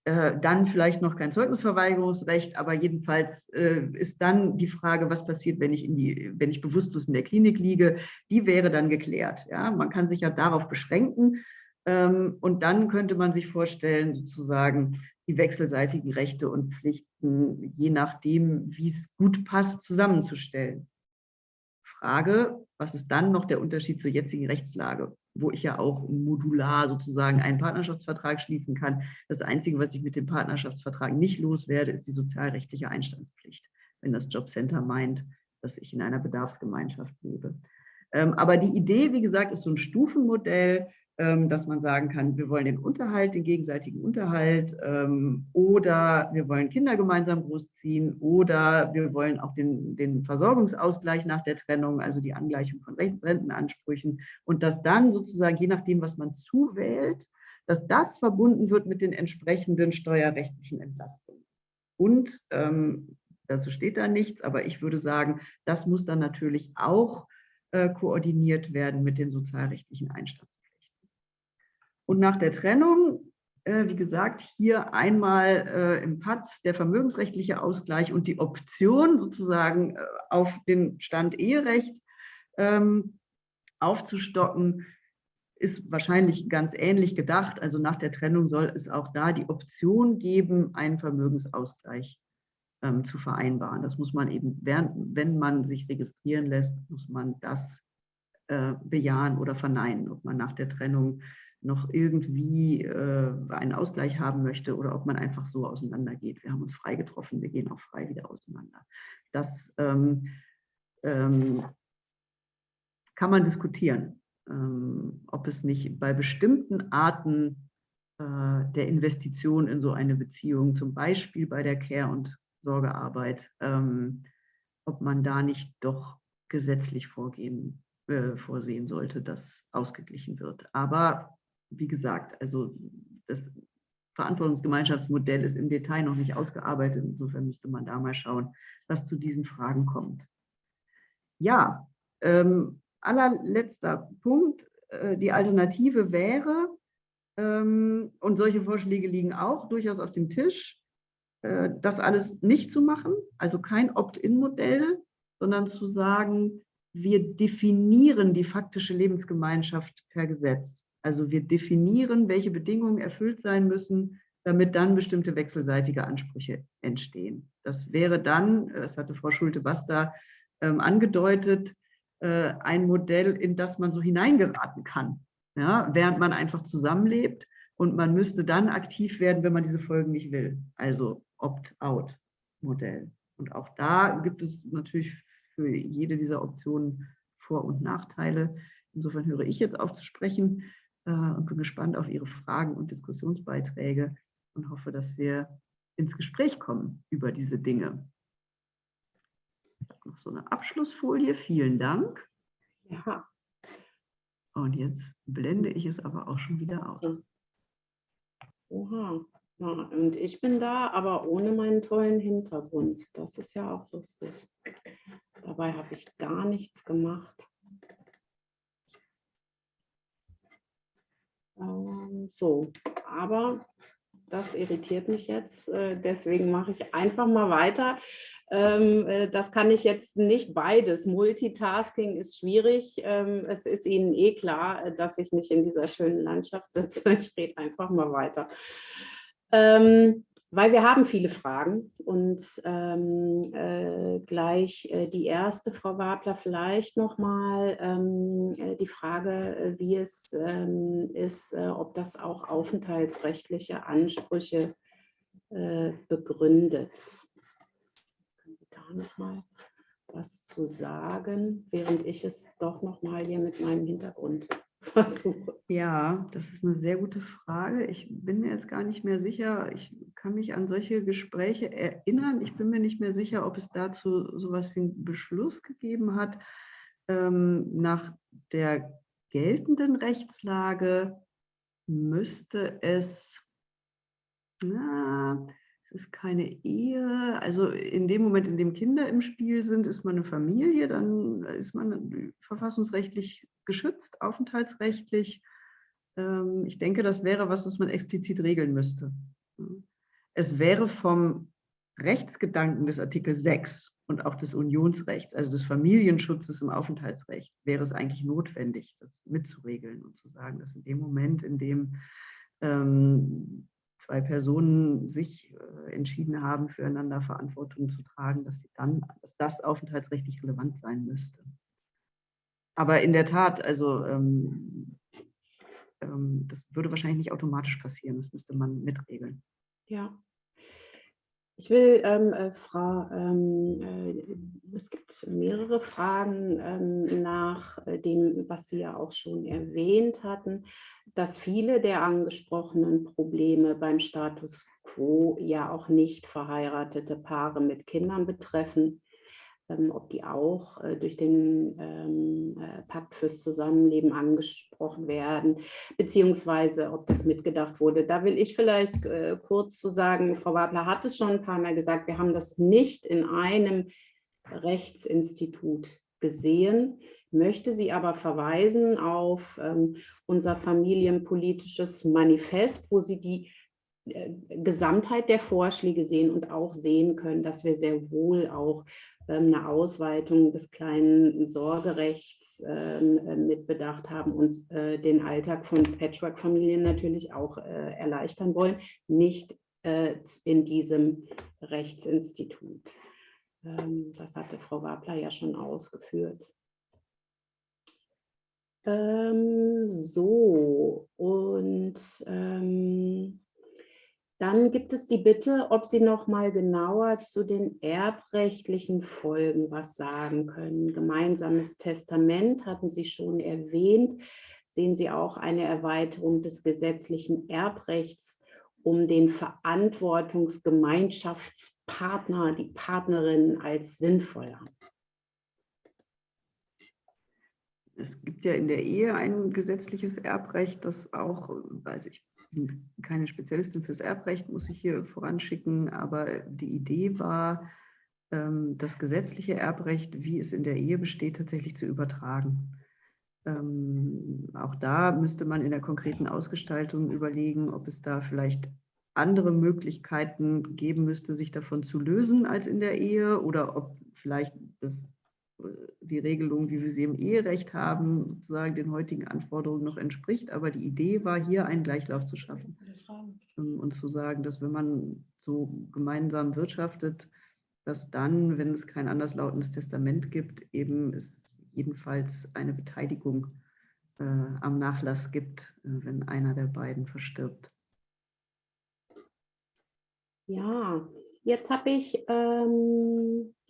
äh, dann vielleicht noch kein Zeugnisverweigerungsrecht, aber jedenfalls äh, ist dann die Frage, was passiert, wenn ich, in die, wenn ich bewusstlos in der Klinik liege, die wäre dann geklärt. Ja? Man kann sich ja darauf beschränken. Ähm, und dann könnte man sich vorstellen, sozusagen die wechselseitigen Rechte und Pflichten, je nachdem, wie es gut passt, zusammenzustellen. Frage, was ist dann noch der Unterschied zur jetzigen Rechtslage, wo ich ja auch modular sozusagen einen Partnerschaftsvertrag schließen kann. Das Einzige, was ich mit dem Partnerschaftsvertrag nicht loswerde, ist die sozialrechtliche Einstandspflicht, wenn das Jobcenter meint, dass ich in einer Bedarfsgemeinschaft lebe. Ähm, aber die Idee, wie gesagt, ist so ein Stufenmodell, dass man sagen kann, wir wollen den Unterhalt, den gegenseitigen Unterhalt ähm, oder wir wollen Kinder gemeinsam großziehen oder wir wollen auch den, den Versorgungsausgleich nach der Trennung, also die Angleichung von Rentenansprüchen und dass dann sozusagen, je nachdem, was man zuwählt, dass das verbunden wird mit den entsprechenden steuerrechtlichen Entlastungen. Und ähm, dazu steht da nichts, aber ich würde sagen, das muss dann natürlich auch äh, koordiniert werden mit den sozialrechtlichen Einstellungen. Und nach der Trennung, äh, wie gesagt, hier einmal äh, im PATS der vermögensrechtliche Ausgleich und die Option sozusagen äh, auf den Stand Eherecht ähm, aufzustocken, ist wahrscheinlich ganz ähnlich gedacht. Also nach der Trennung soll es auch da die Option geben, einen Vermögensausgleich ähm, zu vereinbaren. Das muss man eben, während, wenn man sich registrieren lässt, muss man das äh, bejahen oder verneinen, ob man nach der Trennung noch irgendwie äh, einen Ausgleich haben möchte oder ob man einfach so auseinandergeht. Wir haben uns frei getroffen, wir gehen auch frei wieder auseinander. Das ähm, ähm, kann man diskutieren, ähm, ob es nicht bei bestimmten Arten äh, der Investition in so eine Beziehung, zum Beispiel bei der Care- und Sorgearbeit, ähm, ob man da nicht doch gesetzlich vorgehen, äh, vorsehen sollte, dass ausgeglichen wird. Aber wie gesagt, also das Verantwortungsgemeinschaftsmodell ist im Detail noch nicht ausgearbeitet. Insofern müsste man da mal schauen, was zu diesen Fragen kommt. Ja, ähm, allerletzter Punkt. Äh, die Alternative wäre, ähm, und solche Vorschläge liegen auch durchaus auf dem Tisch, äh, das alles nicht zu machen, also kein Opt-in-Modell, sondern zu sagen, wir definieren die faktische Lebensgemeinschaft per Gesetz. Also wir definieren, welche Bedingungen erfüllt sein müssen, damit dann bestimmte wechselseitige Ansprüche entstehen. Das wäre dann, das hatte Frau Schulte-Basta ähm, angedeutet, äh, ein Modell, in das man so hineingeraten kann, ja, während man einfach zusammenlebt und man müsste dann aktiv werden, wenn man diese Folgen nicht will. Also Opt-out-Modell. Und auch da gibt es natürlich für jede dieser Optionen Vor- und Nachteile. Insofern höre ich jetzt auf zu sprechen und bin gespannt auf Ihre Fragen und Diskussionsbeiträge und hoffe, dass wir ins Gespräch kommen über diese Dinge. Ich habe noch so eine Abschlussfolie. Vielen Dank. Ja. Und jetzt blende ich es aber auch schon wieder aus. Oha. Ja, und ich bin da, aber ohne meinen tollen Hintergrund. Das ist ja auch lustig. Dabei habe ich gar nichts gemacht. Ähm, so, aber das irritiert mich jetzt. Äh, deswegen mache ich einfach mal weiter. Ähm, äh, das kann ich jetzt nicht beides. Multitasking ist schwierig. Ähm, es ist Ihnen eh klar, äh, dass ich nicht in dieser schönen Landschaft sitze. *laughs* Ich rede einfach mal weiter. Weil wir haben viele Fragen und ähm, äh, gleich äh, die erste, Frau Wabler, vielleicht nochmal ähm, äh, die Frage, äh, wie es ähm, ist, äh, ob das auch aufenthaltsrechtliche Ansprüche äh, begründet. Können Sie da nochmal was zu sagen, während ich es doch nochmal hier mit meinem Hintergrund versuche? Ja, das ist eine sehr gute Frage. Ich bin mir jetzt gar nicht mehr sicher. Ich kann mich an solche Gespräche erinnern. Ich bin mir nicht mehr sicher, ob es dazu sowas wie einen Beschluss gegeben hat. Ähm, nach der geltenden Rechtslage müsste es, na, ist keine Ehe. Also in dem Moment, in dem Kinder im Spiel sind, ist man eine Familie, dann ist man verfassungsrechtlich geschützt, aufenthaltsrechtlich. Ähm, ich denke, das wäre was, was man explizit regeln müsste. Es wäre vom Rechtsgedanken des Artikel 6 und auch des Unionsrechts, also des Familienschutzes im Aufenthaltsrecht, wäre es eigentlich notwendig, das mitzuregeln und zu sagen, dass in dem Moment, in dem ähm, zwei Personen sich äh, entschieden haben, füreinander Verantwortung zu tragen, dass, sie dann, dass das aufenthaltsrechtlich relevant sein müsste. Aber in der Tat, also ähm, ähm, das würde wahrscheinlich nicht automatisch passieren, das müsste man mitregeln. Ja. Ich will, ähm, äh, Frau, ähm, äh, es gibt mehrere Fragen ähm, nach äh, dem, was Sie ja auch schon erwähnt hatten, dass viele der angesprochenen Probleme beim Status quo ja auch nicht verheiratete Paare mit Kindern betreffen ob die auch äh, durch den ähm, äh, Pakt fürs Zusammenleben angesprochen werden, beziehungsweise ob das mitgedacht wurde. Da will ich vielleicht äh, kurz zu sagen, Frau Wabler hat es schon ein paar Mal gesagt, wir haben das nicht in einem Rechtsinstitut gesehen, möchte sie aber verweisen auf ähm, unser familienpolitisches Manifest, wo sie die Gesamtheit der Vorschläge sehen und auch sehen können, dass wir sehr wohl auch ähm, eine Ausweitung des kleinen Sorgerechts ähm, äh, mitbedacht haben und äh, den Alltag von Patchwork-Familien natürlich auch äh, erleichtern wollen, nicht in diesem Rechtsinstitut. Ähm, das hatte Frau Wabler ja schon ausgeführt. so, und dann gibt es die Bitte, ob Sie noch mal genauer zu den erbrechtlichen Folgen was sagen können. Gemeinsames Testament hatten Sie schon erwähnt. Sehen Sie auch eine Erweiterung des gesetzlichen Erbrechts um den Verantwortungsgemeinschaftspartner, die Partnerin als sinnvoll an? Es gibt ja in der Ehe ein gesetzliches Erbrecht, das auch, also ich bin keine Spezialistin fürs Erbrecht, muss ich hier voranschicken, aber die Idee war, ähm, das gesetzliche Erbrecht, wie es in der Ehe besteht, tatsächlich zu übertragen. Ähm, auch da müsste man in der konkreten Ausgestaltung überlegen, ob es da vielleicht andere Möglichkeiten geben müsste, sich davon zu lösen als in der Ehe oder ob vielleicht das die Regelung, wie wir sie im Eherecht haben, sozusagen den heutigen Anforderungen noch entspricht. Aber die Idee war hier einen Gleichlauf zu schaffen ähm, und zu sagen, dass wenn man so gemeinsam wirtschaftet, dass dann, wenn es kein anderslautendes Testament gibt, eben es jedenfalls eine Beteiligung äh, am Nachlass gibt, äh, wenn einer der beiden verstirbt. Ja, jetzt habe ich ähm, äh,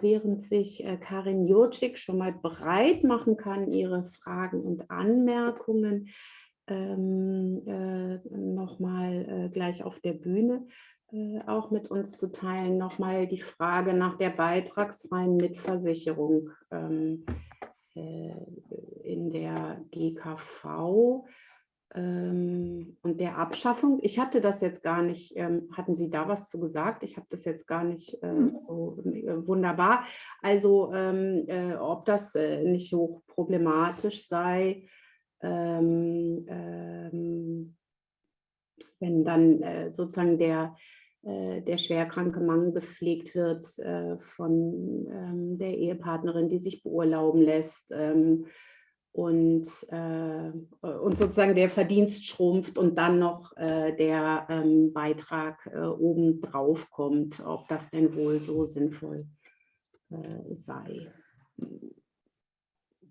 während sich äh, Karin Jurczyk schon mal bereit machen kann, ihre Fragen und Anmerkungen ähm, äh, nochmal äh, gleich auf der Bühne äh, auch mit uns zu teilen, nochmal die Frage nach der beitragsfreien Mitversicherung. Ähm, äh, in der GKV ähm, und der Abschaffung. Ich hatte das jetzt gar nicht, ähm, hatten Sie da was zu gesagt? Ich habe das jetzt gar nicht äh, hm. so äh, wunderbar. Also ähm, äh, ob das äh, nicht so problematisch sei, ähm, ähm, wenn dann äh, sozusagen der äh, der schwerkranke Mann gepflegt wird von ähm, der Ehepartnerin, die sich beurlauben lässt und, äh, und sozusagen der Verdienst schrumpft und dann noch der ähm, Beitrag oben drauf kommt, ob das denn wohl so sinnvoll sei.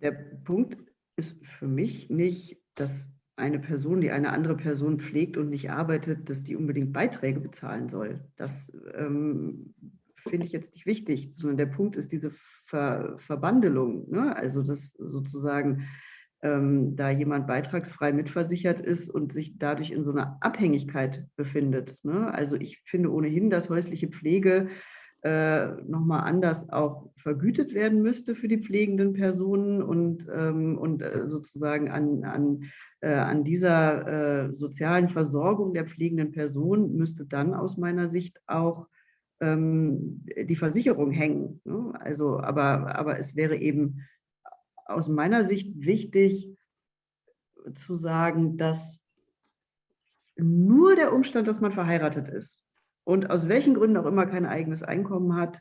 Der Punkt ist für mich nicht, dass eine Person, die eine andere Person pflegt und nicht arbeitet, dass die unbedingt Beiträge bezahlen soll. Das ähm, finde ich jetzt nicht wichtig, sondern der Punkt ist diese Ver Verbandelung. Ne? Also, dass sozusagen ähm, da jemand beitragsfrei mitversichert ist und sich dadurch in so einer Abhängigkeit befindet. Ne? Also, ich finde ohnehin, dass häusliche Pflege äh, nochmal anders auch vergütet werden müsste für die pflegenden Personen und, ähm, und äh, sozusagen an, an äh, an dieser äh, sozialen Versorgung der pflegenden Person müsste dann aus meiner Sicht auch ähm, die Versicherung hängen. Ne? Also, aber, aber es wäre eben aus meiner Sicht wichtig zu sagen, dass nur der Umstand, dass man verheiratet ist und aus welchen Gründen auch immer kein eigenes Einkommen hat,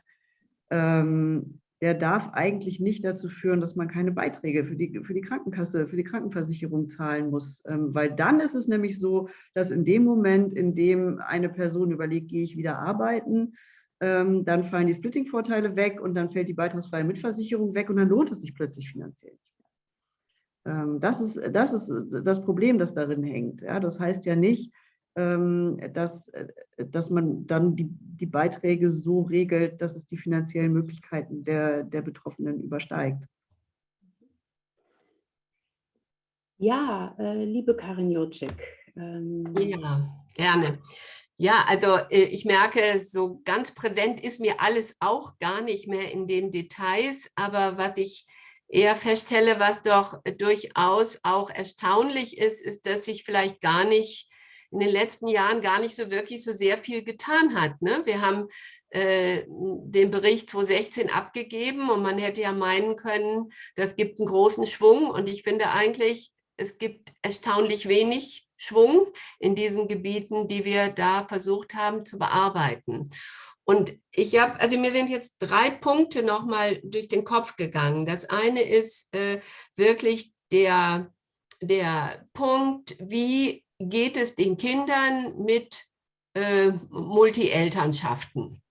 ähm, der darf eigentlich nicht dazu führen, dass man keine Beiträge für die, für die Krankenkasse, für die Krankenversicherung zahlen muss. Ähm, weil dann ist es nämlich so, dass in dem Moment, in dem eine Person überlegt, gehe ich wieder arbeiten, dann fallen die Splitting-Vorteile weg und dann fällt die beitragsfreie Mitversicherung weg und dann lohnt es sich plötzlich finanziell nicht mehr. Ähm, das, ist, das ist das Problem, das darin hängt. Ja, das heißt ja nicht, ähm, dass, äh, dass man dann die, die Beiträge so regelt, dass es die finanziellen Möglichkeiten der, der Betroffenen übersteigt. Ja, äh, liebe Karin Jocek. Ähm ja, gerne. Ja, also äh, ich merke, so ganz präsent ist mir alles auch gar nicht mehr in den Details, aber was ich eher feststelle, was doch durchaus auch erstaunlich ist, ist, dass sich vielleicht gar nicht in den letzten Jahren gar nicht so wirklich so sehr viel getan hat. Ne? Wir haben äh, den Bericht 2016 abgegeben und man hätte ja meinen können, das gibt einen großen Schwung und ich finde eigentlich, es gibt erstaunlich wenig Schwung in diesen Gebieten, die wir da versucht haben zu bearbeiten. Und ich habe, also mir sind jetzt drei Punkte nochmal durch den Kopf gegangen. Das eine ist äh, wirklich der, der Punkt, wie geht es den Kindern mit äh, Multi-Elternschaften.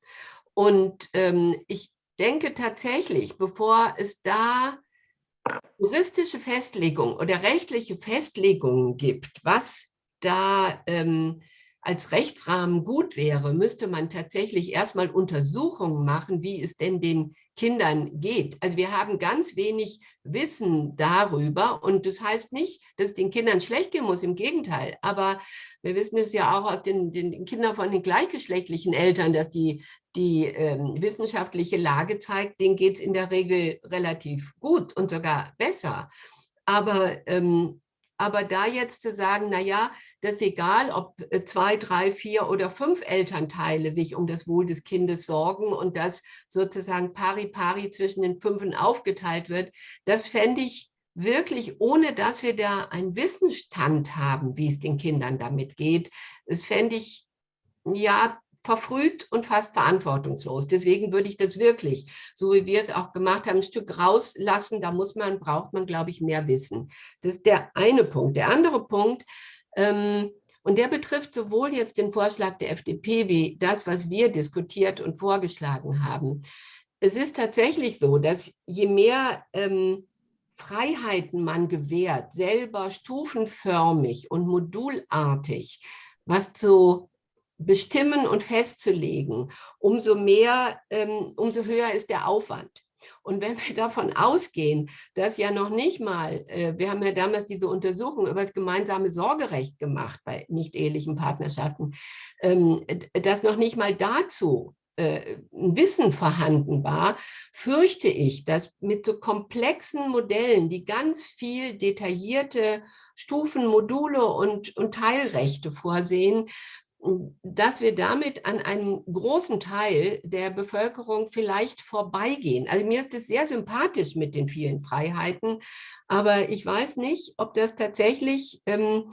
Und ähm, ich denke tatsächlich, bevor es da juristische Festlegungen oder rechtliche Festlegungen gibt, was da ähm, als Rechtsrahmen gut wäre, müsste man tatsächlich erstmal Untersuchungen machen, wie es denn den Kindern geht. Also wir haben ganz wenig Wissen darüber und das heißt nicht, dass es den Kindern schlecht gehen muss, im Gegenteil. Aber wir wissen es ja auch aus den, den Kindern von den gleichgeschlechtlichen Eltern, dass die, die ähm, wissenschaftliche Lage zeigt, denen geht es in der Regel relativ gut und sogar besser. Aber ähm, aber da jetzt zu sagen, na ja, das ist egal, ob äh, zwei, drei, vier oder fünf Elternteile sich um das Wohl des Kindes sorgen und das sozusagen pari pari zwischen den Fünfen aufgeteilt wird, das fände ich wirklich, ohne dass wir da einen Wissensstand haben, wie es den Kindern damit geht, das fände ich ja verfrüht und fast verantwortungslos. Deswegen würde ich das wirklich, so wie wir es auch gemacht haben, ein Stück rauslassen. Da muss man, braucht man, glaube ich, mehr Wissen. Das ist der eine Punkt. Der andere Punkt, ähm, und der betrifft sowohl jetzt den Vorschlag der FDP wie das, was wir diskutiert und vorgeschlagen haben. Es ist tatsächlich so, dass je mehr ähm, Freiheiten man gewährt, selber stufenförmig und modulartig, was zu bestimmen und festzulegen, umso mehr, ähm, umso höher ist der Aufwand. Und wenn wir davon ausgehen, dass ja noch nicht mal, äh, wir haben ja damals diese Untersuchung über das gemeinsame Sorgerecht gemacht bei nicht-ehelichen Partnerschaften, ähm, dass noch nicht mal dazu äh, ein Wissen vorhanden war, fürchte ich, dass mit so komplexen Modellen, die ganz viel detaillierte Stufen, Module und, und Teilrechte vorsehen, dass wir damit an einem großen Teil der Bevölkerung vielleicht vorbeigehen. Also mir ist es sehr sympathisch mit den vielen Freiheiten, aber ich weiß nicht, ob das tatsächlich ähm,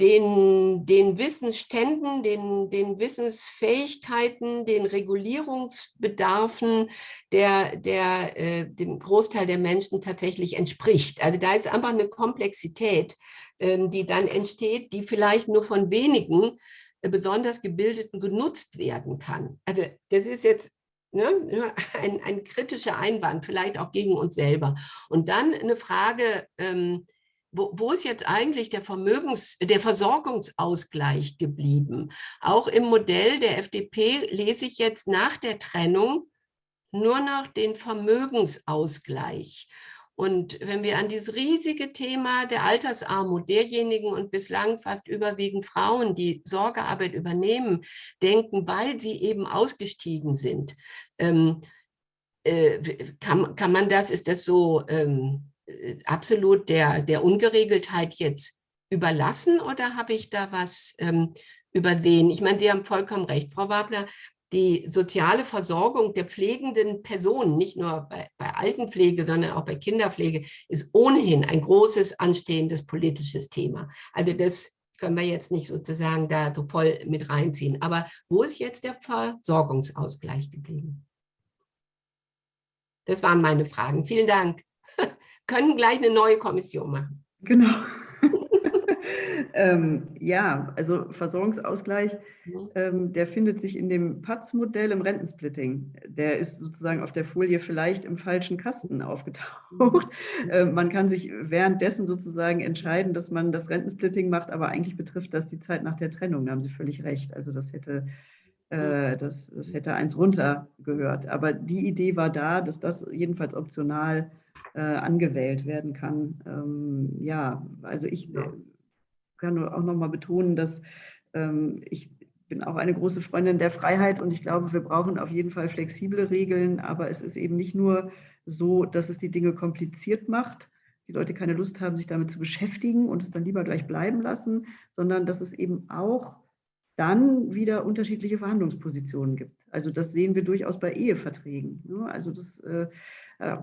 den, den Wissensständen, den, den Wissensfähigkeiten, den Regulierungsbedarfen der, der, äh, dem Großteil der Menschen tatsächlich entspricht. Also da ist einfach eine Komplexität, ähm, die dann entsteht, die vielleicht nur von wenigen besonders Gebildeten genutzt werden kann. Also das ist jetzt ne, ein, ein kritischer Einwand, vielleicht auch gegen uns selber. Und dann eine Frage, ähm, wo, wo, ist jetzt eigentlich der, Vermögens-, der Versorgungsausgleich geblieben? Auch im Modell der FDP lese ich jetzt nach der Trennung nur noch den Vermögensausgleich. Und wenn wir an dieses riesige Thema der Altersarmut derjenigen und bislang fast überwiegend Frauen, die Sorgearbeit übernehmen, denken, weil sie eben ausgestiegen sind, ähm, äh, kann, kann man das, ist das so ähm, äh, absolut der, der Ungeregeltheit jetzt überlassen oder habe ich da was ähm, übersehen? Ich meine, Sie haben vollkommen recht, Frau Wabler, die soziale Versorgung der pflegenden Personen, nicht nur bei, bei Altenpflege, sondern auch bei Kinderpflege, ist ohnehin ein großes, anstehendes politisches Thema. Also das können wir jetzt nicht sozusagen da so voll mit reinziehen. Aber wo ist jetzt der Versorgungsausgleich geblieben? Das waren meine Fragen. Vielen Dank. *laughs* können gleich eine neue Kommission machen. Genau. Ähm, ja, also Versorgungsausgleich, mhm. ähm, der findet sich in dem PATS-Modell im Rentensplitting. Der ist sozusagen auf der Folie vielleicht im falschen Kasten aufgetaucht. Mhm. Äh, man kann sich währenddessen sozusagen entscheiden, dass man das Rentensplitting macht, aber eigentlich betrifft das die Zeit nach der Trennung. Da haben Sie völlig recht. Also das hätte äh, das, das hätte eins runter gehört. Aber die Idee war da, dass das jedenfalls optional äh, angewählt werden kann. Ähm, ja, also ich kann auch noch mal betonen, dass ähm, ich bin auch eine große Freundin der Freiheit und ich glaube, wir brauchen auf jeden Fall flexible Regeln, aber es ist eben nicht nur so, dass es die Dinge kompliziert macht, die Leute keine Lust haben, sich damit zu beschäftigen und es dann lieber gleich bleiben lassen, sondern dass es eben auch dann wieder unterschiedliche Verhandlungspositionen gibt. Also das sehen wir durchaus bei Eheverträgen. Ne? Also das äh,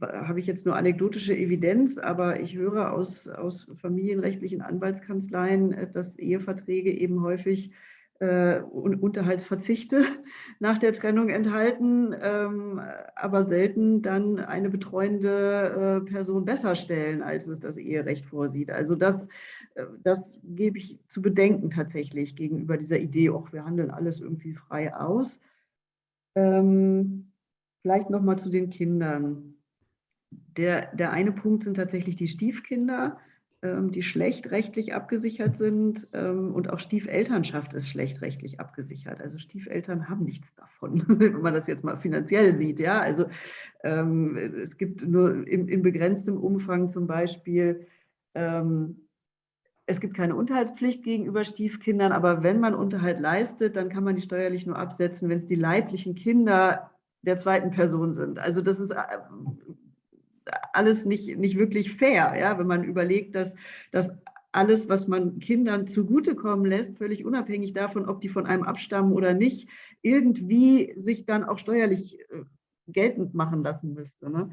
habe ich jetzt nur anekdotische Evidenz, aber ich höre aus, aus familienrechtlichen Anwaltskanzleien, äh, dass Eheverträge eben häufig äh, Unterhaltsverzichte *laughs* nach der Trennung enthalten, ähm, aber selten dann eine betreuende äh, Person besser stellen, als es das Eherecht vorsieht. Also das, äh, das gebe ich zu bedenken tatsächlich gegenüber dieser Idee, auch wir handeln alles irgendwie frei aus. Ähm, Vielleicht noch mal zu den Kindern. Der, der eine Punkt sind tatsächlich die Stiefkinder, ähm, die schlecht rechtlich abgesichert sind ähm, und auch Stiefelternschaft ist schlecht rechtlich abgesichert. Also Stiefeltern haben nichts davon, *laughs* wenn man das jetzt mal finanziell sieht. Ja, also ähm, es gibt nur in, in begrenztem Umfang zum Beispiel es gibt keine Unterhaltspflicht gegenüber Stiefkindern, aber wenn man Unterhalt leistet, dann kann man die steuerlich nur absetzen, wenn es die leiblichen Kinder der zweiten Person sind. Also das ist äh, alles nicht, nicht wirklich fair, ja, wenn man überlegt, dass, dass alles, was man Kindern zugutekommen lässt, völlig unabhängig davon, ob die von einem abstammen oder nicht, irgendwie sich dann auch steuerlich äh, geltend machen lassen müsste. Ne?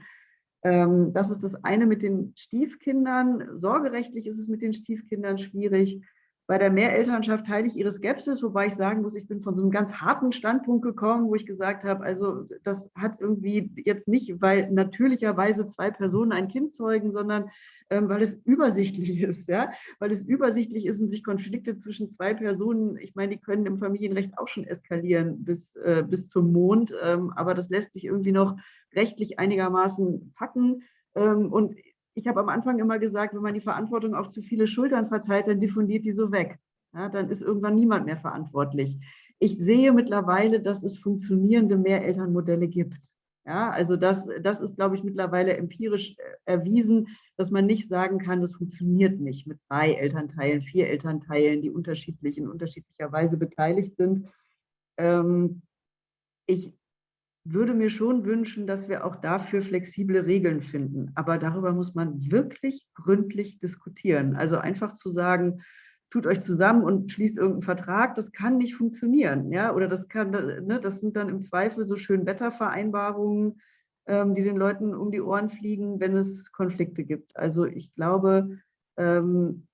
Ähm, das ist das eine mit den Stiefkindern. Sorgerechtlich ist es mit den Stiefkindern schwierig. Bei der Mehrelternschaft teile ich ihre Skepsis, wobei ich sagen muss, ich bin von so einem ganz harten Standpunkt gekommen, wo ich gesagt habe, also das hat irgendwie jetzt nicht, weil natürlicherweise zwei Personen ein Kind zeugen, sondern ähm, weil es übersichtlich *laughs* ist, ja, weil es übersichtlich ist und sich Konflikte zwischen zwei Personen, ich meine, die können im Familienrecht auch schon eskalieren bis, äh, bis zum Mond, ähm, aber das lässt sich irgendwie noch rechtlich einigermaßen packen. Ähm, und ich habe am Anfang immer gesagt, wenn man die Verantwortung auf zu viele Schultern verteilt, dann diffundiert die so weg. Ja, dann ist irgendwann niemand mehr verantwortlich. Ich sehe mittlerweile, dass es funktionierende Mehrelternmodelle gibt. Ja, also das, das ist, glaube ich, mittlerweile empirisch äh, erwiesen, dass man nicht sagen kann, das funktioniert nicht mit drei Elternteilen, vier Elternteilen, die unterschiedlich in unterschiedlicher Weise beteiligt sind. Ähm, ich würde mir schon wünschen, dass wir auch dafür flexible Regeln finden. Aber darüber muss man wirklich gründlich diskutieren. Also einfach zu sagen, tut euch zusammen und schließt irgendeinen Vertrag, das kann nicht funktionieren. Ja? Oder das kann, ne, das sind dann im Zweifel so schön Wettervereinbarungen, ähm, die den Leuten um die Ohren fliegen, wenn es Konflikte gibt. Also ich glaube, ähm,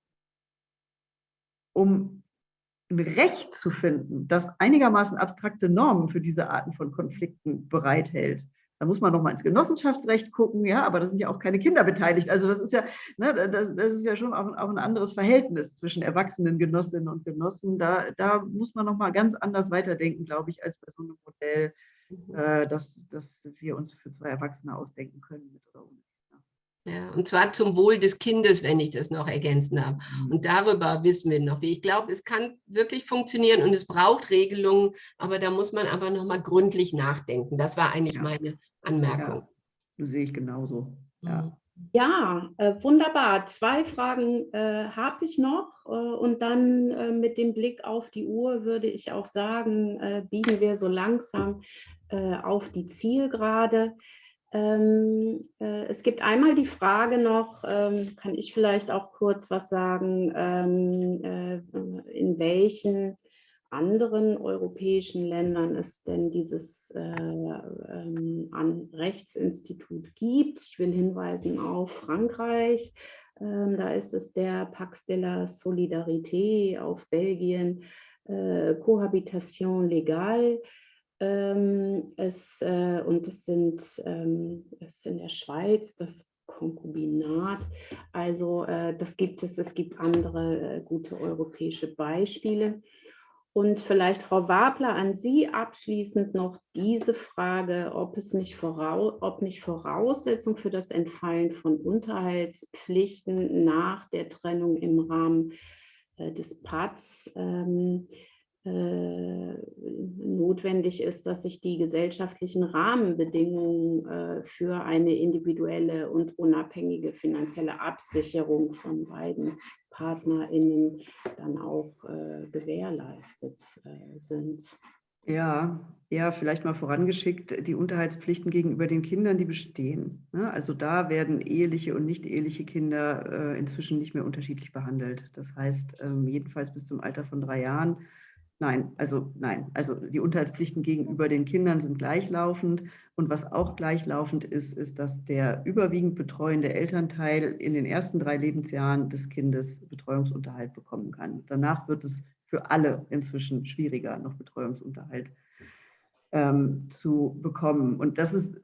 um ein Recht zu finden, das einigermaßen abstrakte Normen für diese Arten von Konflikten bereithält. Da muss man noch mal ins Genossenschaftsrecht gucken, ja, aber da sind ja auch keine Kinder beteiligt. Also das ist ja, ne, das, das ist ja schon auch, auch, ein anderes Verhältnis zwischen erwachsenen Genossinnen und Genossen. Da, da muss man noch mal ganz anders weiterdenken, glaube ich, als bei so einem Modell, mhm. äh, das, das wir uns für zwei Erwachsene ausdenken können, mit oder ohne. Ja, und zwar zum Wohl des Kindes, wenn ich das noch ergänzen darf. Mhm. Und darüber wissen wir noch, wie ich glaube, es kann wirklich funktionieren und es braucht Regelungen, aber da muss man aber noch mal gründlich nachdenken. Das war eigentlich ja. meine Anmerkung. Ja, sehe ich genauso. Ja. Mhm. Ja, äh, wunderbar. Zwei Fragen äh, habe ich noch äh, und dann äh, mit dem Blick auf die Uhr würde ich auch sagen, äh, biegen wir so langsam äh, auf die Zielgerade. Ähm, äh, es gibt einmal die Frage noch, ähm, kann ich vielleicht auch kurz was sagen, ähm, äh, in welchen anderen europäischen Ländern es denn dieses äh, ähm, an Rechtsinstitut gibt. Ich will hinweisen auf Frankreich, ähm, da ist es der Pax de la Solidarité, auf Belgien äh, Cohabitation Legale, ähm, es, äh, und es sind ähm, es in der Schweiz das Konkubinat. Also äh, das gibt es, es gibt andere äh, gute europäische Beispiele. Und vielleicht, Frau Wabler, an Sie abschließend noch diese Frage, ob es nicht, voraus, ob nicht Voraussetzung für das Entfallen von Unterhaltspflichten nach der Trennung im Rahmen äh, des PATS ähm, äh, notwendig ist, dass sich die gesellschaftlichen Rahmenbedingungen äh, für eine individuelle und unabhängige finanzielle Absicherung von beiden PartnerInnen dann auch äh, gewährleistet sind. Ja, ja, vielleicht mal vorangeschickt, die Unterhaltspflichten gegenüber den Kindern, die bestehen. Ne? Also da werden eheliche und nicht eheliche Kinder inzwischen nicht mehr unterschiedlich behandelt. Das heißt, ähm, jedenfalls bis zum Alter von drei Jahren Nein, also nein. Also die Unterhaltspflichten gegenüber den Kindern sind gleichlaufend. Und was auch gleichlaufend ist, ist, dass der überwiegend betreuende Elternteil in den ersten drei Lebensjahren des Kindes Betreuungsunterhalt bekommen kann. Danach wird es für alle inzwischen schwieriger, noch Betreuungsunterhalt ähm, zu bekommen. Und das ist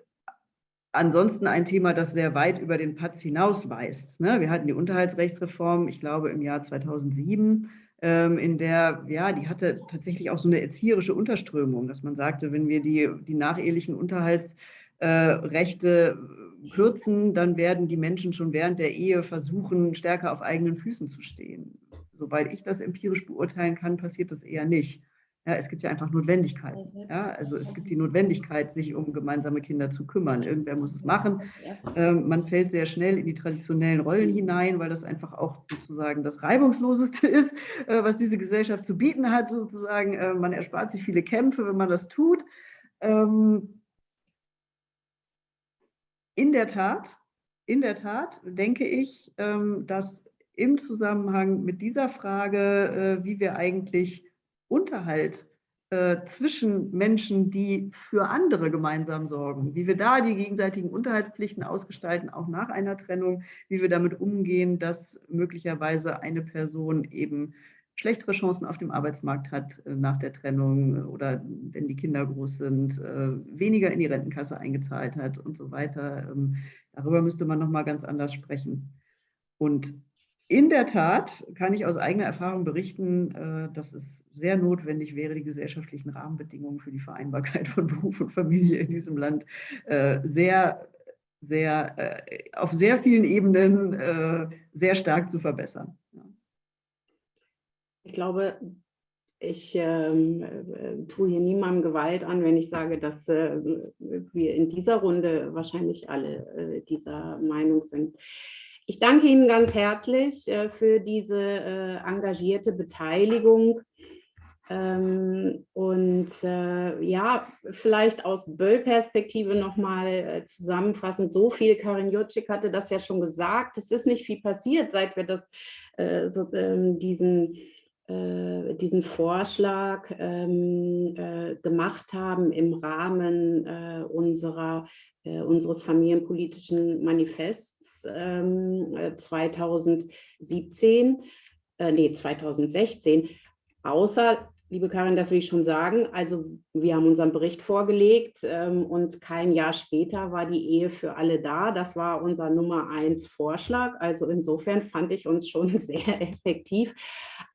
ansonsten ein Thema, das sehr weit über den Patz hinausweist. Ne? Wir hatten die Unterhaltsrechtsreform, ich glaube, im Jahr 2007 ähm, in der, ja, die hatte tatsächlich auch so eine erzieherische Unterströmung, dass man sagte, wenn wir die, die nachehelichen Unterhaltsrechte äh, kürzen, dann werden die Menschen schon während der Ehe versuchen, stärker auf eigenen Füßen zu stehen. Soweit ich das empirisch beurteilen kann, passiert das eher nicht. Ja, es gibt ja einfach Notwendigkeit. Ja, also es gibt die Notwendigkeit, sich um gemeinsame Kinder zu kümmern. Irgendwer muss es machen. Ähm, man fällt sehr schnell in die traditionellen Rollen hinein, weil das einfach auch sozusagen das Reibungsloseste *laughs* ist, äh, was diese Gesellschaft zu bieten hat. Sozusagen, äh, man erspart sich viele Kämpfe, wenn man das tut. Ähm, in der Tat, in der Tat denke ich, ähm, dass im Zusammenhang mit dieser Frage, äh, wie wir eigentlich Unterhalt äh, zwischen Menschen, die für andere gemeinsam sorgen, wie wir da die gegenseitigen Unterhaltspflichten ausgestalten, auch nach einer Trennung, wie wir damit umgehen, dass möglicherweise eine Person eben schlechtere Chancen auf dem Arbeitsmarkt hat äh, nach der Trennung oder wenn die Kinder groß sind, äh, weniger in die Rentenkasse eingezahlt hat und so weiter. Ähm, darüber müsste man nochmal ganz anders sprechen. Und in der Tat kann ich aus eigener Erfahrung berichten, äh, dass es sehr notwendig wäre, die gesellschaftlichen Rahmenbedingungen für die Vereinbarkeit von Beruf und Familie in diesem Land äh, sehr, sehr, äh, auf sehr vielen Ebenen sehr stark zu verbessern. Ich glaube, ich äh, tue hier niemandem Gewalt an, wenn ich sage, dass äh, wir in dieser Runde wahrscheinlich alle äh, dieser Meinung sind. Ich danke Ihnen ganz herzlich äh, für diese äh, engagierte Beteiligung. Ähm, und äh, ja, vielleicht aus Böll-Perspektive nochmal äh, zusammenfassend, so viel, Karin Jutschik hatte das ja schon gesagt, es ist nicht viel passiert, seit wir das, so, ähm, diesen, diesen Vorschlag ähm, äh, gemacht haben im Rahmen äh, unserer unseres familienpolitischen Manifests 2017, nee, 2016, außer liebe Karin, das will ich schon sagen. Also wir haben unseren Bericht vorgelegt ähm, und kein Jahr später war die Ehe für alle da. Das war unser Nummer eins Vorschlag. Also insofern fand ich uns schon *laughs* sehr effektiv.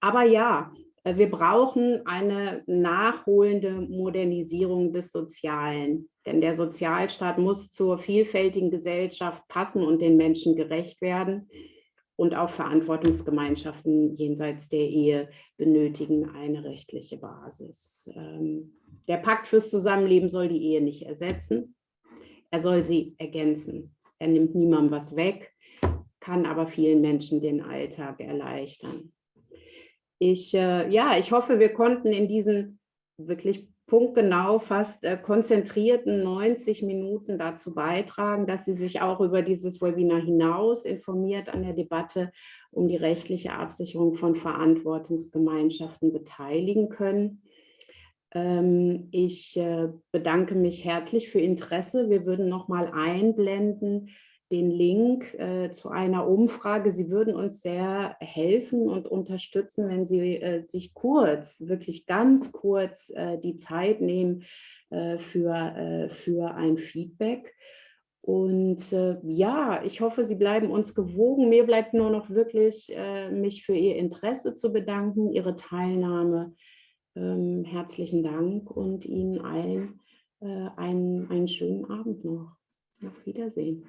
Aber ja, äh, wir brauchen eine nachholende Modernisierung des Sozialen. Denn der Sozialstaat muss zur vielfältigen Gesellschaft passen und den Menschen gerecht werden und auch Verantwortungsgemeinschaften jenseits der Ehe benötigen eine rechtliche Basis. Ähm, der Pakt fürs Zusammenleben soll die Ehe nicht ersetzen, er soll sie ergänzen. Er nimmt niemandem was weg, kann aber vielen Menschen den Alltag erleichtern. Ich, äh, ja, ich hoffe, wir konnten in diesen wirklich punktgenau fast äh, konzentrierten 90 Minuten dazu beitragen, dass Sie sich auch über dieses Webinar hinaus informiert an der Debatte um die rechtliche Absicherung von Verantwortungsgemeinschaften beteiligen können. Ähm, ich äh, bedanke mich herzlich für Interesse. Wir würden noch mal einblenden, den Link äh, zu einer Umfrage. Sie würden uns sehr helfen und unterstützen, wenn Sie äh, sich kurz, wirklich ganz kurz äh, die Zeit nehmen äh, für, äh, für ein Feedback. Und äh, ja, ich hoffe, Sie bleiben uns gewogen. Mir bleibt nur noch wirklich, mich für Ihr Interesse zu bedanken, Ihre Teilnahme. Ähm, herzlichen Dank und Ihnen allen einen, einen schönen Abend noch. Auf Wiedersehen.